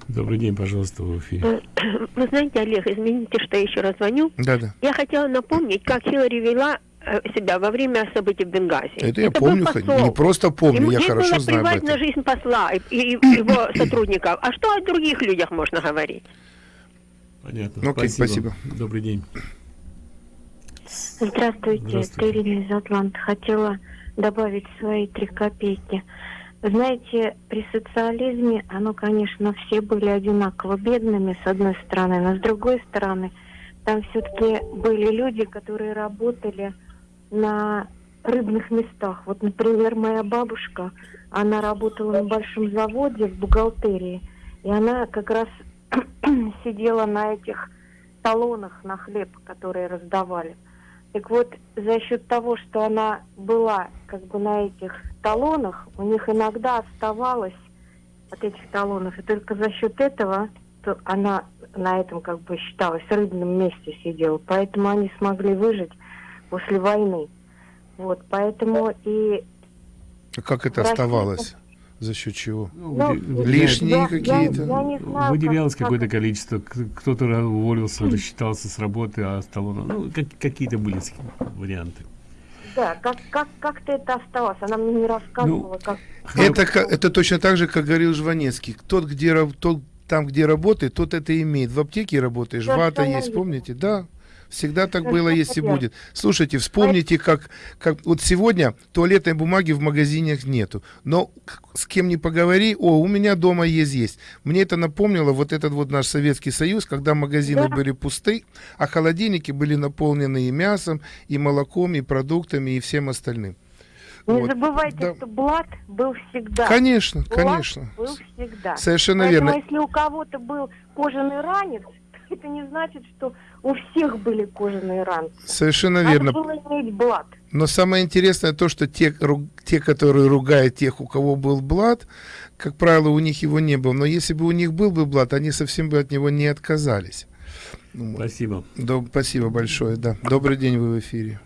F: Добрый день, пожалуйста, в эфире.
M: Вы знаете, Олег, извините, что я еще раз звоню.
G: Да, да.
M: Я хотела напомнить, как Хиллари вела Э, себя во время событий в Бенгази.
G: Это я помню, не просто помню, Ему я хорошо знаю
M: об этом. на жизнь посла и, и его сотрудников. А что о других людях можно говорить?
F: Понятно. Ну, окей, спасибо. спасибо. Добрый день.
O: Здравствуйте, Здравствуйте. Ирина из Атланта. Хотела добавить свои три копейки. Знаете, при социализме, оно, конечно, все были одинаково бедными, с одной стороны, но с другой стороны, там все-таки были люди, которые работали на рыбных местах. Вот, например, моя бабушка, она работала на большом заводе в бухгалтерии, и она как раз сидела на этих талонах на хлеб, которые раздавали. Так вот, за счет того, что она была как бы на этих талонах, у них иногда оставалось от этих талонов, и только за счет этого то она на этом как бы считалась рыбном месте сидела, поэтому они смогли выжить после войны. Вот, поэтому и...
G: А как это Россия... оставалось? За счет чего? Ну, Лишние какие-то?
F: Выделялось какое-то количество. Кто-то уволился, рассчитался с работы, а стало... Ну, как, какие-то были варианты.
O: Да, как, как, как-то это осталось. Она мне не рассказывала, ну, как...
G: Это, это точно так же, как говорил Жванецкий. Тот, где, тот, там, где работает, тот это имеет. В аптеке работаешь, вата есть, помните? Да. Всегда так было, есть и будет. Слушайте, вспомните, как, как вот сегодня туалетной бумаги в магазинах нету. Но с кем не поговори, о, у меня дома есть, есть. Мне это напомнило вот этот вот наш Советский Союз, когда магазины да. были пусты, а холодильники были наполнены и мясом, и молоком, и продуктами, и всем остальным.
O: Не вот. забывайте, да. что блат был всегда.
G: Конечно, блат конечно.
O: был всегда.
G: Совершенно Поэтому,
O: верно. если у кого-то был кожаный ранец, это не значит, что у всех были кожаные ранцы.
G: Совершенно Надо верно.
O: было иметь блат.
G: Но самое интересное то, что те, те, которые ругают тех, у кого был блат, как правило, у них его не было. Но если бы у них был бы блат, они совсем бы от него не отказались.
F: Спасибо.
G: Доб спасибо большое, да. Добрый день, вы в эфире.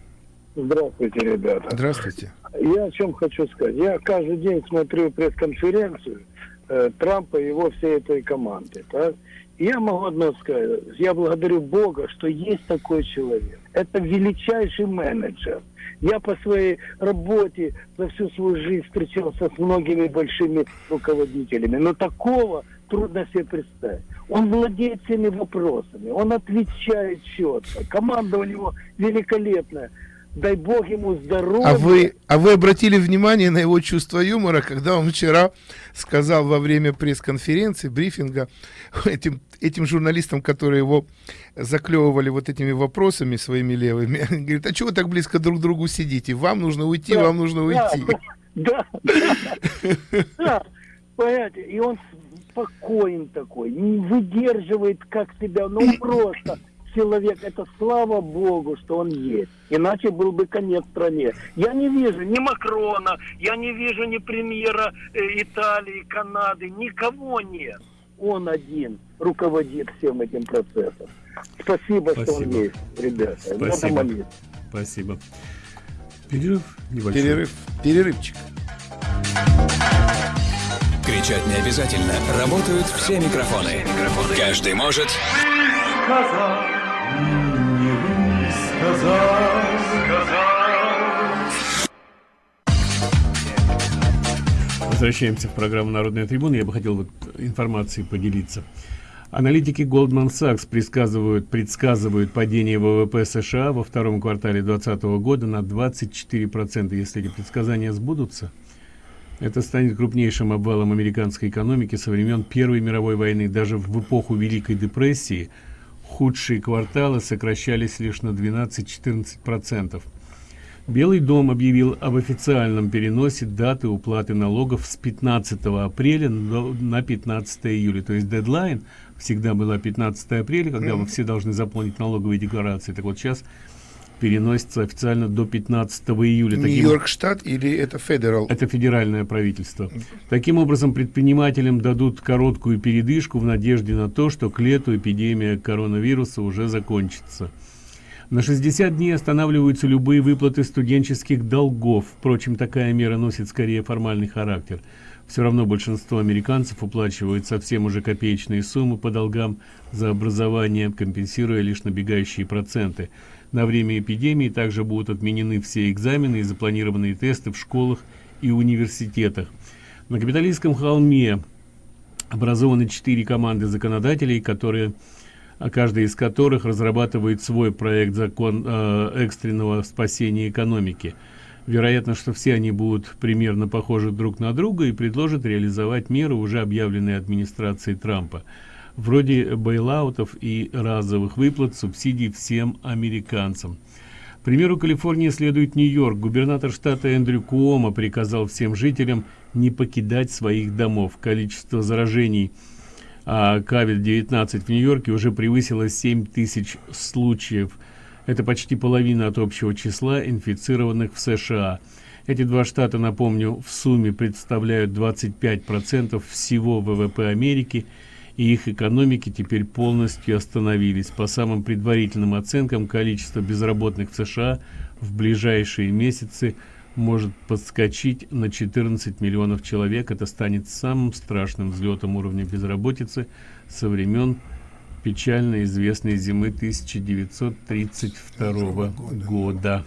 P: Здравствуйте, ребята.
G: Здравствуйте.
P: Я о чем хочу сказать. Я каждый день смотрю пресс-конференцию э, Трампа и его всей этой команды. Так? Я могу одно сказать. Я благодарю Бога, что есть такой человек. Это величайший менеджер. Я по своей работе за всю свою жизнь встречался с многими большими руководителями. Но такого трудно себе представить. Он владеет всеми вопросами, он отвечает четко. Команда у него великолепная дай бог ему здоровья.
G: А вы, а вы обратили внимание на его чувство юмора, когда он вчера сказал во время пресс-конференции, брифинга, этим, этим журналистам, которые его заклевывали вот этими вопросами своими левыми, говорит, а чего вы так близко друг к другу сидите? Вам нужно уйти, да, вам нужно уйти.
P: Да, да, понимаете, и он спокоен такой, не выдерживает как себя, ну просто человек, это слава Богу, что он есть. Иначе был бы конец стране. Я не вижу ни Макрона, я не вижу ни премьера э, Италии, Канады, никого нет. Он один руководит всем этим процессом. Спасибо, Спасибо. что он есть, ребята.
F: Спасибо. Спасибо. Перерыв
G: небольшой. Перерыв. Перерывчик.
A: Кричать не обязательно. Работают все микрофоны. Все микрофоны. Каждый может... Сказать не сказал,
F: Возвращаемся в программу «Народная трибуна». Я бы хотел вот информацией поделиться. Аналитики Goldman Sachs предсказывают, предсказывают падение ВВП США во втором квартале 2020 года на 24%. Если эти предсказания сбудутся, это станет крупнейшим обвалом американской экономики со времен Первой мировой войны. Даже в эпоху Великой депрессии – худшие кварталы сокращались лишь на 12-14%. Белый дом объявил об официальном переносе даты уплаты налогов с 15 апреля на 15 июля. То есть дедлайн всегда была 15 апреля, когда вы все должны заполнить налоговые декларации. Так вот сейчас переносится официально до 15 июля.
G: Нью-Йорк штат или это федерал?
F: Это федеральное правительство. Таким образом, предпринимателям дадут короткую передышку в надежде на то, что к лету эпидемия коронавируса уже закончится. На 60 дней останавливаются любые выплаты студенческих долгов. Впрочем, такая мера носит скорее формальный характер. Все равно большинство американцев уплачивают совсем уже копеечные суммы по долгам за образование, компенсируя лишь набегающие проценты. На время эпидемии также будут отменены все экзамены и запланированные тесты в школах и университетах. На капиталистском холме образованы четыре команды законодателей, которые каждая из которых разрабатывает свой проект закон э, экстренного спасения экономики. Вероятно, что все они будут примерно похожи друг на друга и предложат реализовать меры, уже объявленные администрацией Трампа вроде бейлаутов и разовых выплат субсидий всем американцам. К примеру Калифорнии следует Нью-Йорк. Губернатор штата Эндрю Куома приказал всем жителям не покидать своих домов. Количество заражений а COVID-19 в Нью-Йорке уже превысило 7 тысяч случаев. Это почти половина от общего числа инфицированных в США. Эти два штата, напомню, в сумме представляют 25% всего ВВП Америки – и их экономики теперь полностью остановились. По самым предварительным оценкам, количество безработных в США в ближайшие месяцы может подскочить на 14 миллионов человек. Это станет самым страшным взлетом уровня безработицы со времен печально известной зимы 1932 года.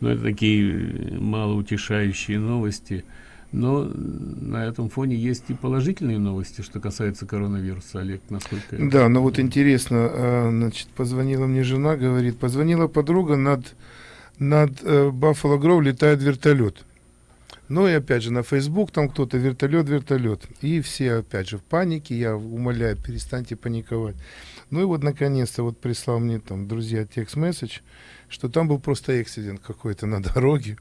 F: Но это такие малоутешающие новости – но на этом фоне есть и положительные новости, что касается коронавируса, Олег, насколько...
G: Да, но вот интересно, а, значит, позвонила мне жена, говорит, позвонила подруга, над, над э, Баффало Гроу летает вертолет. Ну и опять же на Facebook там кто-то вертолет, вертолет. И все опять же в панике, я умоляю, перестаньте паниковать. Ну и вот наконец-то вот прислал мне там друзья текст-месседж, что там был просто эксидент какой-то на дороге.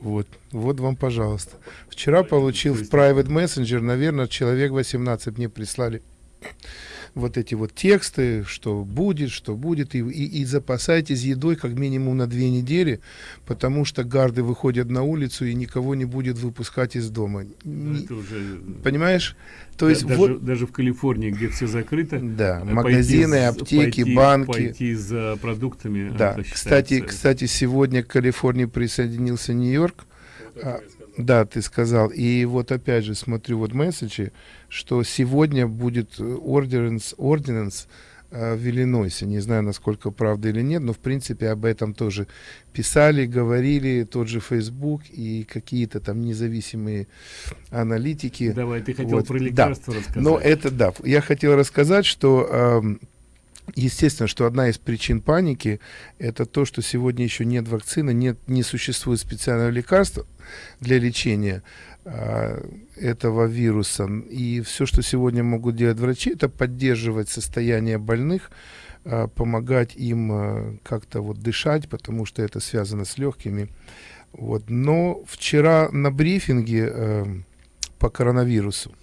G: Вот, вот вам, пожалуйста. Вчера получил в Private Messenger, наверное, человек 18 мне прислали вот эти вот тексты, что будет, что будет, и, и, и запасайтесь едой как минимум на две недели, потому что гарды выходят на улицу и никого не будет выпускать из дома.
F: Ну, это уже...
G: Понимаешь? То есть
F: даже,
G: вот
F: даже в Калифорнии, где все закрыто,
G: да, магазины, аптеки,
F: пойти,
G: банки,
F: пойти за продуктами.
G: Да, кстати, кстати, сегодня к Калифорнии присоединился Нью-Йорк. А, да, ты сказал. И вот опять же смотрю вот месседжи, что сегодня будет ординанс, ординанс в Иллинойсе. Не знаю, насколько правда или нет, но в принципе об этом тоже писали, говорили, тот же Facebook и какие-то там независимые аналитики.
F: Давай, ты хотел вот. про лекарства да. рассказать.
G: Но это да. Я хотел рассказать, что э, Естественно, что одна из причин паники это то, что сегодня еще нет вакцины, нет, не существует специального лекарства для лечения э, этого вируса. И все, что сегодня могут делать врачи, это поддерживать состояние больных, э, помогать им э, как-то вот дышать, потому что это связано с легкими. Вот. Но вчера на брифинге э, по коронавирусу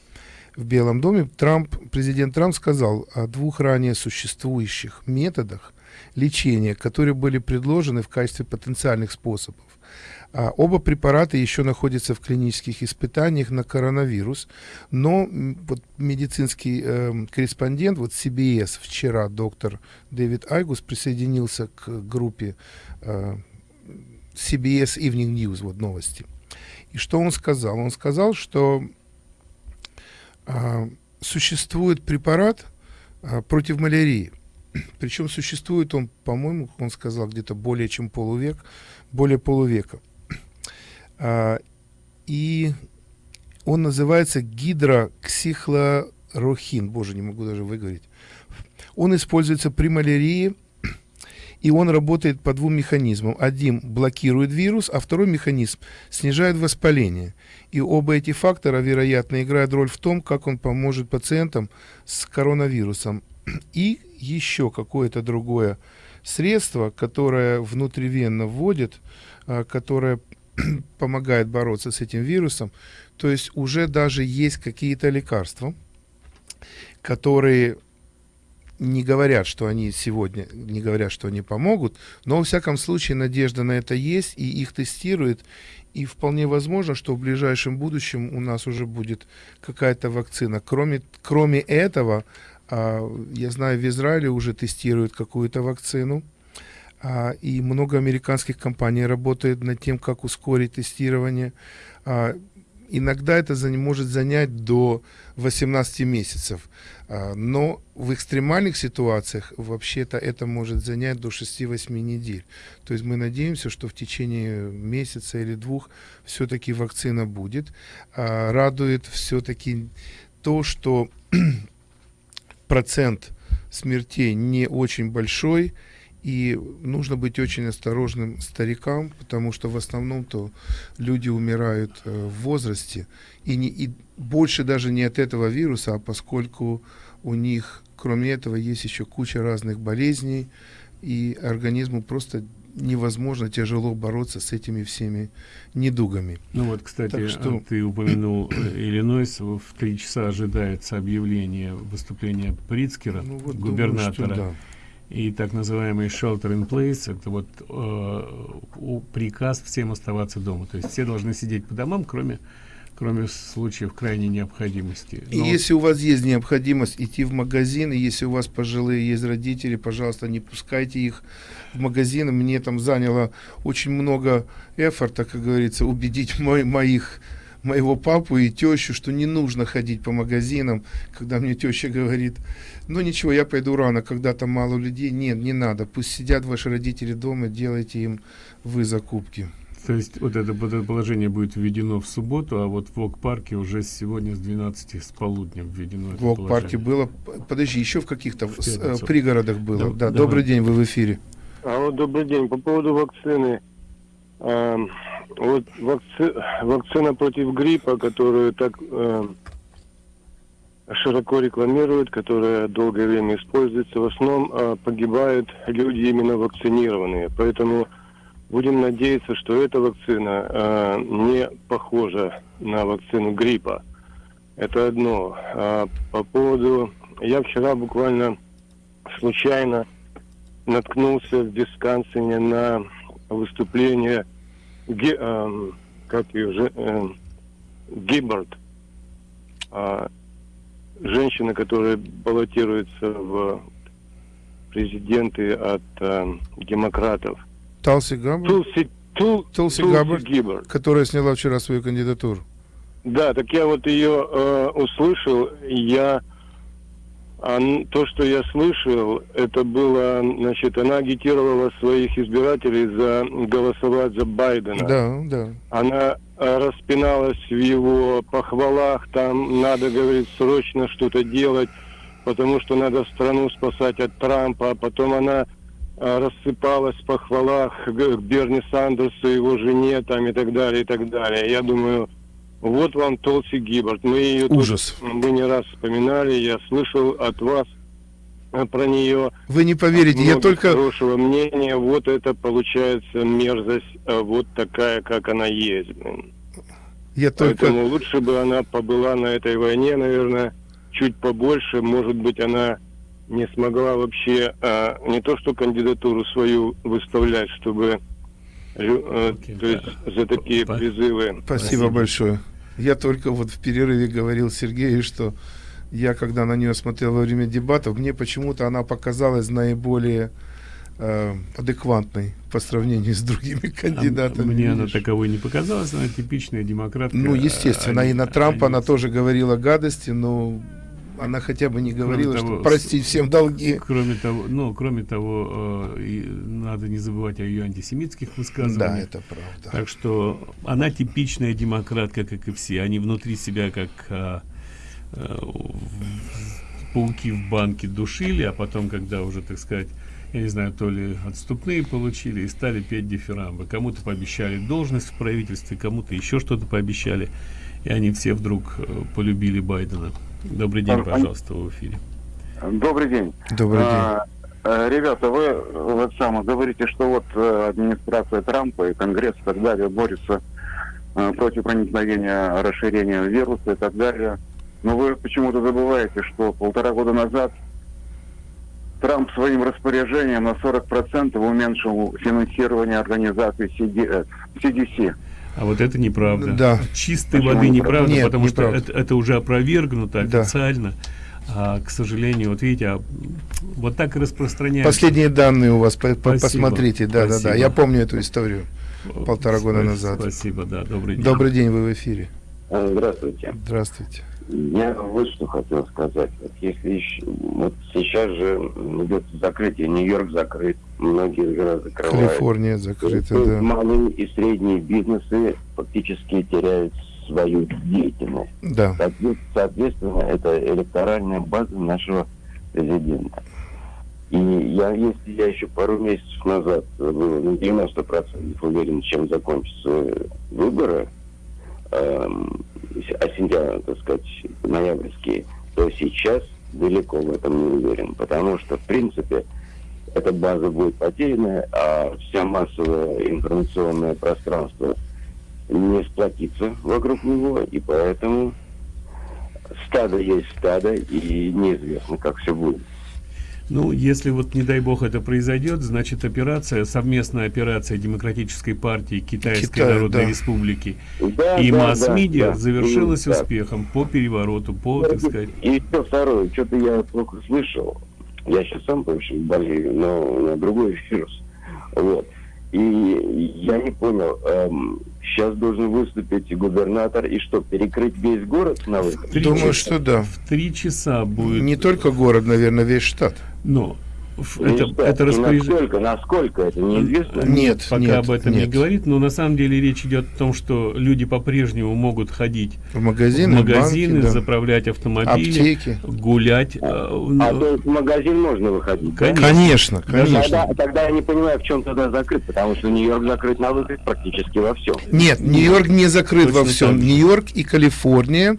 G: в Белом доме Трамп, президент Трамп сказал о двух ранее существующих методах лечения, которые были предложены в качестве потенциальных способов. А оба препарата еще находятся в клинических испытаниях на коронавирус, но вот медицинский э, корреспондент, вот CBS вчера доктор Дэвид Айгус присоединился к группе э, CBS Evening News, вот новости. И что он сказал? Он сказал, что существует препарат а, против малярии. Причем существует он, по-моему, он сказал, где-то более чем полувек, более полувека. А, и он называется гидроксихлорохин. Боже, не могу даже выговорить. Он используется при малярии и он работает по двум механизмам. Один блокирует вирус, а второй механизм снижает воспаление. И оба эти фактора, вероятно, играют роль в том, как он поможет пациентам с коронавирусом. И еще какое-то другое средство, которое внутривенно вводит, а, которое помогает бороться с этим вирусом. То есть уже даже есть какие-то лекарства, которые не говорят, что они сегодня, не говорят, что они помогут, но, во всяком случае, надежда на это есть, и их тестируют, и вполне возможно, что в ближайшем будущем у нас уже будет какая-то вакцина. Кроме, кроме этого, а, я знаю, в Израиле уже тестируют какую-то вакцину, а, и много американских компаний работает над тем, как ускорить тестирование. Иногда это может занять до 18 месяцев. А, но в экстремальных ситуациях вообще-то это может занять до 6-8 недель. То есть мы надеемся, что в течение месяца или двух все-таки вакцина будет. А, радует все-таки то, что процент смертей не очень большой, и нужно быть очень осторожным старикам, потому что в основном-то люди умирают э, в возрасте. И, не, и больше даже не от этого вируса, а поскольку у них, кроме этого, есть еще куча разных болезней, и организму просто невозможно, тяжело бороться с этими всеми недугами.
F: Ну вот, кстати, что... ты упомянул э, Иллинойс, в три часа ожидается объявление выступления Прицкера, ну, вот губернатора. Думаю, да. И так называемый shelter in place, это вот э, приказ всем оставаться дома. То есть все должны сидеть по домам, кроме кроме случаев крайней необходимости.
G: Но... И если у вас есть необходимость идти в магазин, и если у вас пожилые есть родители, пожалуйста, не пускайте их в магазин. Мне там заняло очень много эфорта, как говорится, убедить мой, моих моего папу и тещу, что не нужно ходить по магазинам, когда мне теща говорит, ну ничего, я пойду рано, когда там мало людей. Нет, не надо, пусть сидят ваши родители дома, делайте им вы закупки.
F: То есть вот это, вот это положение будет введено в субботу, а вот в Вок-парке уже сегодня с 12 с полудня введено
G: В Вок-парке было, подожди, еще в каких-то э, пригородах было. Да, да добрый день, вы в эфире.
H: А вот добрый день, по поводу вакцины. Э, вот вакци, вакцина против гриппа, которую так э, широко рекламируют, которая долгое время используется, в основном э, погибают люди именно вакцинированные. Поэтому Будем надеяться, что эта вакцина э, не похожа на вакцину гриппа. Это одно. А по поводу
Q: Я вчера буквально случайно наткнулся в Висконсине на выступление Ги- эм, как ее, же- эм, Гиббард, а, женщина, которая баллотируется в президенты от эм, демократов.
G: Талси Габбард?
Q: Тулси, Тул-
G: Толси
Q: Тулси
G: Габбард,
Q: Гиббард.
G: которая сняла вчера свою кандидатуру.
Q: Да, так я вот ее э, услышал, я а, то, что я слышал, это было, значит, она агитировала своих избирателей за голосовать за Байдена.
G: Да, да.
Q: Она э, распиналась в его похвалах, там надо, говорит, срочно что-то делать, потому что надо страну спасать от Трампа, а потом она э, рассыпалась в похвалах к Берни Сандерсу, его жене там и так далее, и так далее. Я думаю, вот вам Толси Гиббард. Мы ее тут-
G: Ужас.
Q: мы не раз вспоминали, я слышал от вас э, про нее.
G: Вы не поверите, я только...
Q: хорошего мнения. Вот это получается мерзость, э, вот такая, как она есть.
G: Я только...
Q: Поэтому лучше бы она побыла на этой войне, наверное, чуть побольше. Может быть, она не смогла вообще э, не то что кандидатуру свою выставлять, чтобы лю- э, то есть за такие призывы.
G: Спасибо большое. Я только вот в перерыве говорил Сергею, что я, когда на нее смотрел во время дебатов, мне почему-то она показалась наиболее э, адекватной по сравнению с другими кандидатами.
F: А Мне она
G: видишь.
F: таковой не показалась, она типичная демократка.
G: Ну, естественно,
F: Они-
G: и на Трампа
F: они-
G: она тоже говорила гадости, но она хотя бы не
F: Кроме
G: говорила,
F: того,
G: что простить всем долги.
F: Кроме того, ну, кроме того, э, надо не забывать о ее антисемитских высказываниях.
G: Да, это правда.
F: Так что она типичная демократка, как и все. Они внутри себя как а, э, пауки в банке душили, а потом, когда уже, так сказать, я не знаю, то ли отступные получили и стали петь дифирамбы. Кому-то пообещали должность в правительстве, кому-то еще что-то пообещали. И они все вдруг э, полюбили Байдена. Добрый день,
L: А,
F: пожалуйста, в эфире.
L: Добрый день.
G: Добрый
L: А, э, Ребята, вы вот само говорите, что вот э, администрация Трампа и Конгресс и так далее борются э, против проникновения, расширения вируса и так далее. Но вы почему-то забываете, что полтора года назад Трамп своим распоряжением на 40% уменьшил финансирование организации CD, э, CDC.
F: А вот это неправда.
G: Да.
F: Чистой
L: Почему
F: воды
L: неправда?
F: неправда,
G: Нет,
F: потому
G: неправда.
F: что это, это уже опровергнуто
G: Да.
F: официально. А, к сожалению, вот видите, а, вот так и распространяется.
G: Последние данные у вас, по- по-
F: Спасибо.
G: посмотрите. Да, да, да.
F: Спасибо.
G: Я помню эту историю полтора года
F: Спа-
G: назад.
F: Спасибо, да, добрый день.
G: Добрый день, вы в эфире.
R: Здравствуйте.
G: Здравствуйте.
R: Я вот что хотел сказать. Вот если еще, вот сейчас же идет закрытие, Нью-Йорк закрыт, многие города закрывают.
G: Калифорния закрыта,
R: есть
G: да.
R: Малые и средние бизнесы фактически теряют свою деятельность.
G: Да.
R: Соответ- Соответственно, это электоральная база нашего президента. И я, если я еще пару месяцев назад был на 90% уверен, чем закончатся выборы, эм, сентября, так сказать, ноябрьские, то сейчас далеко в этом не уверен. Потому что, в принципе, эта база будет потеряна, а вся массовое информационное пространство не сплотится вокруг него, и поэтому стадо есть стадо, и неизвестно, как все будет.
F: Ну, если вот, не дай бог, это произойдет, значит, операция, совместная операция Демократической партии Китайской
R: Китая,
F: Народной
R: да.
F: Республики
R: Да,
F: и
R: да,
F: масс-медиа
R: да, да.
F: завершилась
R: так.
F: успехом по перевороту, по, так сказать,
R: И еще второе, что-то я плохо слышал. Я сейчас сам, в общем, болею, но на другой вирус. Вот. И я не понял, эм, сейчас должен выступить губернатор и что, перекрыть весь город на выход?
G: Думаю, что да.
F: в три часа будет...
G: Не только город, наверное, весь штат.
F: Но это,
R: что,
F: это распоряжение...
R: насколько, насколько это неизвестно?
G: Нет,
F: пока
G: нет,
F: об этом не
G: нет.
F: говорит, но на самом деле речь идет о том, что люди по-прежнему могут ходить
G: В магазины,
F: в магазины,
G: банки, да.
F: заправлять автомобили,
G: Аптеки.
F: гулять. э,
R: А то есть в магазин можно выходить? да?
G: Конечно, конечно.
R: Тогда, тогда я не понимаю, в чем тогда закрыт, потому что Нью-Йорк закрыт на выход практически во всем.
G: Нет, Нью-Йорк не закрыт во
R: Точно
G: всем.
R: так же.
G: Нью-Йорк и Калифорния,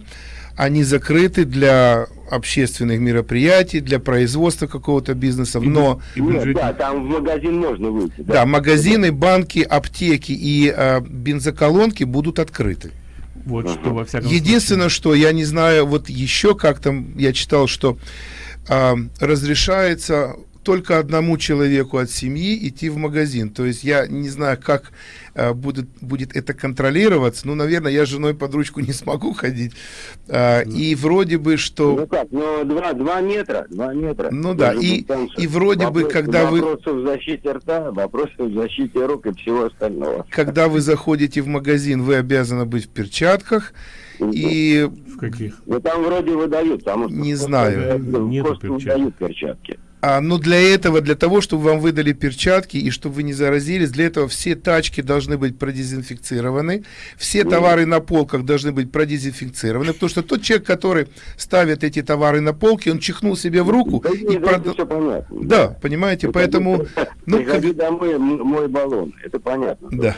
G: они закрыты для общественных мероприятий, для производства какого-то бизнеса, но...
R: Нет, да, там в магазин можно выйти.
G: Да, магазины, банки, аптеки и э, бензоколонки будут открыты.
F: Вот что во всяком
G: Единственное, что я не знаю, вот еще как там я читал, что а, разрешается только одному человеку от семьи идти в магазин. То есть я не знаю, как а, будет, будет это контролироваться. Ну, наверное, я с женой под ручку не смогу ходить. А, и вроде бы, что...
R: Ну как, ну два, два метра, два метра.
G: Ну да, и, и вроде
R: Вопрос-
G: бы, когда вы...
R: Вопросы в защите рта, вопросы в защите рук и всего остального.
G: Когда вы заходите в магазин, вы обязаны быть в перчатках. И
F: в каких?
R: Ну там вроде выдают, потому что...
G: Не знаю.
R: Нету выдают перчатки.
G: А, но для этого, для того, чтобы вам выдали перчатки и чтобы вы не заразились, для этого все тачки должны быть продезинфицированы, все товары на полках должны быть продезинфицированы, потому что тот человек, который ставит эти товары на полки, он чихнул себе в руку и прода-
R: все понятно.
G: Да, понимаете, поэтому... Ну,
R: Приходи домой, м- мой баллон, это понятно.
G: Да.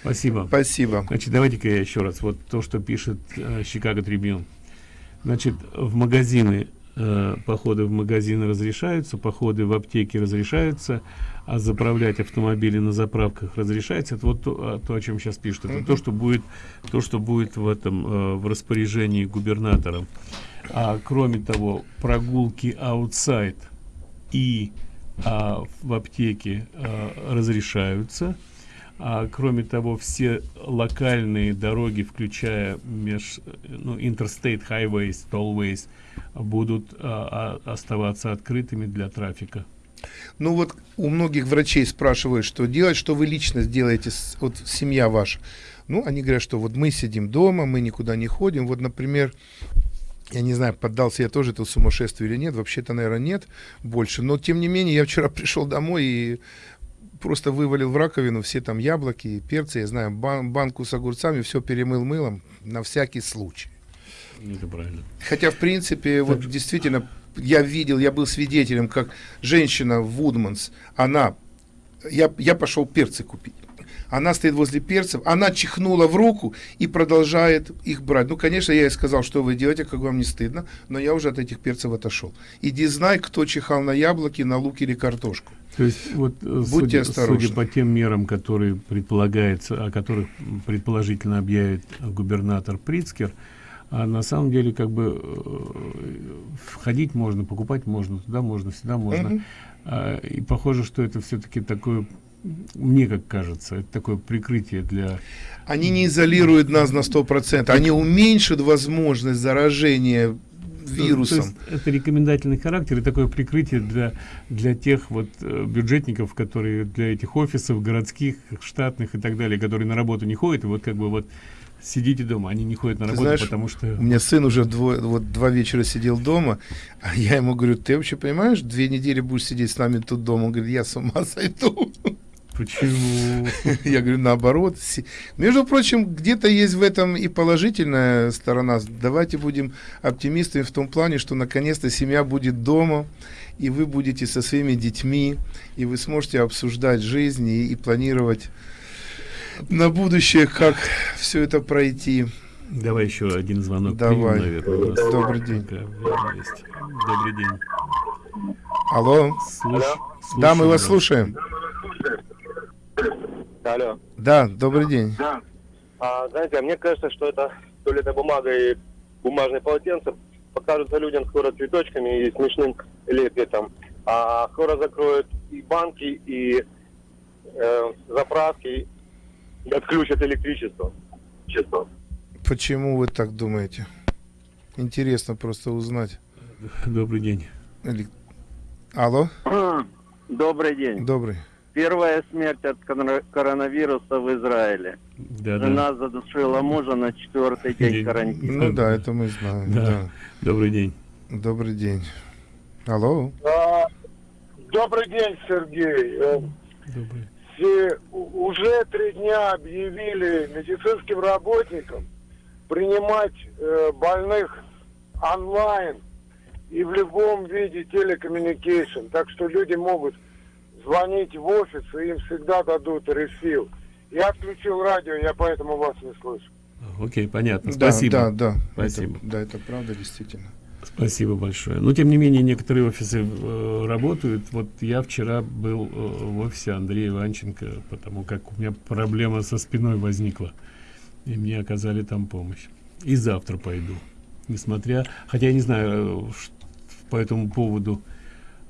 F: Спасибо.
G: Спасибо.
F: Значит, давайте-ка я еще раз. Вот то, что пишет э, Chicago Tribune. Значит, в магазины, э, походы в магазины разрешаются, походы в аптеки разрешаются, а заправлять автомобили на заправках разрешается. Это вот то, а, то, о чем сейчас пишут. Это то, что будет, то, что будет в этом, э, в распоряжении губернатора. А кроме того, прогулки outside и а, в аптеке а, разрешаются. А кроме того, все локальные дороги, включая меж, ну, interstate highways, tollways, будут а, а, оставаться открытыми для трафика.
G: Ну вот у многих врачей спрашивают, что делать, что вы лично сделаете, вот семья ваша. Ну, они говорят, что вот мы сидим дома, мы никуда не ходим. Вот, например, я не знаю, поддался я тоже этому сумасшествию или нет, вообще-то, наверное, нет больше. Но, тем не менее, я вчера пришел домой и просто вывалил в раковину все там яблоки, перцы, я знаю, бан- банку с огурцами, все перемыл мылом на всякий случай.
F: Это правильно.
G: Хотя, в принципе, вот действительно, я видел, я был свидетелем, как женщина в Вудманс, она, я, я пошел перцы купить. Она стоит возле перцев, она чихнула в руку и продолжает их брать. Ну, конечно, я ей сказал, что вы делаете, как вам не стыдно, но я уже от этих перцев отошел. Иди знай, кто чихал на яблоки, на лук или картошку.
F: То есть вот э,
G: Будьте
F: судя,
G: осторожны.
F: судя по тем мерам, которые предполагается, о которых предположительно объявит губернатор Прицкер, а на самом деле как бы э, входить можно, покупать можно, туда можно, сюда можно.
G: Мгм.
F: А, и похоже, что это все-таки такое, мне как кажется, это такое прикрытие для
G: Они не изолируют нас на 100%, они уменьшат возможность заражения вирусом.
F: То есть это рекомендательный характер и такое прикрытие для, для тех вот э, бюджетников, которые для этих офисов городских, штатных и так далее, которые на работу не ходят, и вот как бы вот сидите дома, они не ходят на работу,
G: знаешь,
F: потому что...
G: у меня сын уже дво- вот два вечера сидел дома, а я ему говорю, ты вообще понимаешь, две недели будешь сидеть с нами тут дома? Он говорит, я с ума сойду.
F: Почему?
G: Я говорю, наоборот. Между прочим, где-то есть в этом и положительная сторона. Давайте будем оптимистами в том плане, что наконец-то семья будет дома, и вы будете со своими детьми, и вы сможете обсуждать жизнь и, и планировать на будущее, как все это пройти.
F: Давай еще один звонок.
G: Давай.
F: примем, наверное,
G: Добрый день.
F: Добрый день.
G: Алло.
F: Слуш-
G: Да, мы
F: слушаем
G: вас
F: вас.
G: слушаем.
S: Алло.
G: Да, добрый день.
S: А, знаете, а мне кажется, что это туалетная бумага и бумажные полотенца покажутся людям скоро цветочками и смешным лепетом. А скоро закроют и банки, и э, заправки, отключат электричество. Честно.
G: Почему вы так думаете? Интересно просто узнать.
F: Добрый день.
G: Или- Алло?
T: Добрый день.
G: Добрый.
T: Первая смерть от коро- коронавируса в Израиле.
F: Да, да.
T: Жена задушила мужа на четвертый день
F: День.
T: карантина.
G: Ну да, это мы знаем.
F: Да.
G: да.
F: Добрый день.
G: Добрый день. Алло?
U: А, Добрый день, Сергей. Э, у- уже три дня объявили медицинским работникам принимать э, больных онлайн и в любом виде телекоммуникейшн. Так что люди могут звонить в офис, и им всегда дадут рефил. Я отключил радио, я поэтому вас не слышу.
F: Окей, понятно.
G: Да,
F: Спасибо.
G: да, да.
F: Спасибо.
G: Это, да, это правда, действительно.
F: Спасибо большое. Но тем не менее некоторые офисы э, работают. Вот я вчера был э, в офисе Андрея Иванченко, потому как у меня проблема со спиной возникла. И мне оказали там помощь. И завтра пойду. Несмотря, хотя я не знаю, э, ш- по этому поводу.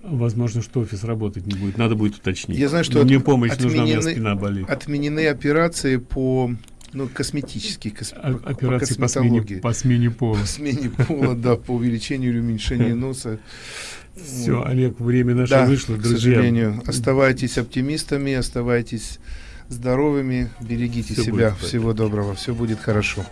F: Возможно, что офис работать не будет. Надо будет уточнить.
G: Я знаю, что
F: мне
G: от,
F: помощь
G: отменены,
F: нужна, у меня спина болит.
G: Отменены операции по ну, косметические, кос,
F: операции по, смене, по смене пола.
G: По смене пола, да, по увеличению или уменьшению носа.
F: Все, Олег, время наше
G: да,
F: вышло, друзья.
G: К сожалению, оставайтесь оптимистами, оставайтесь здоровыми, берегите
F: Все
G: себя. Всего доброго, все будет хорошо.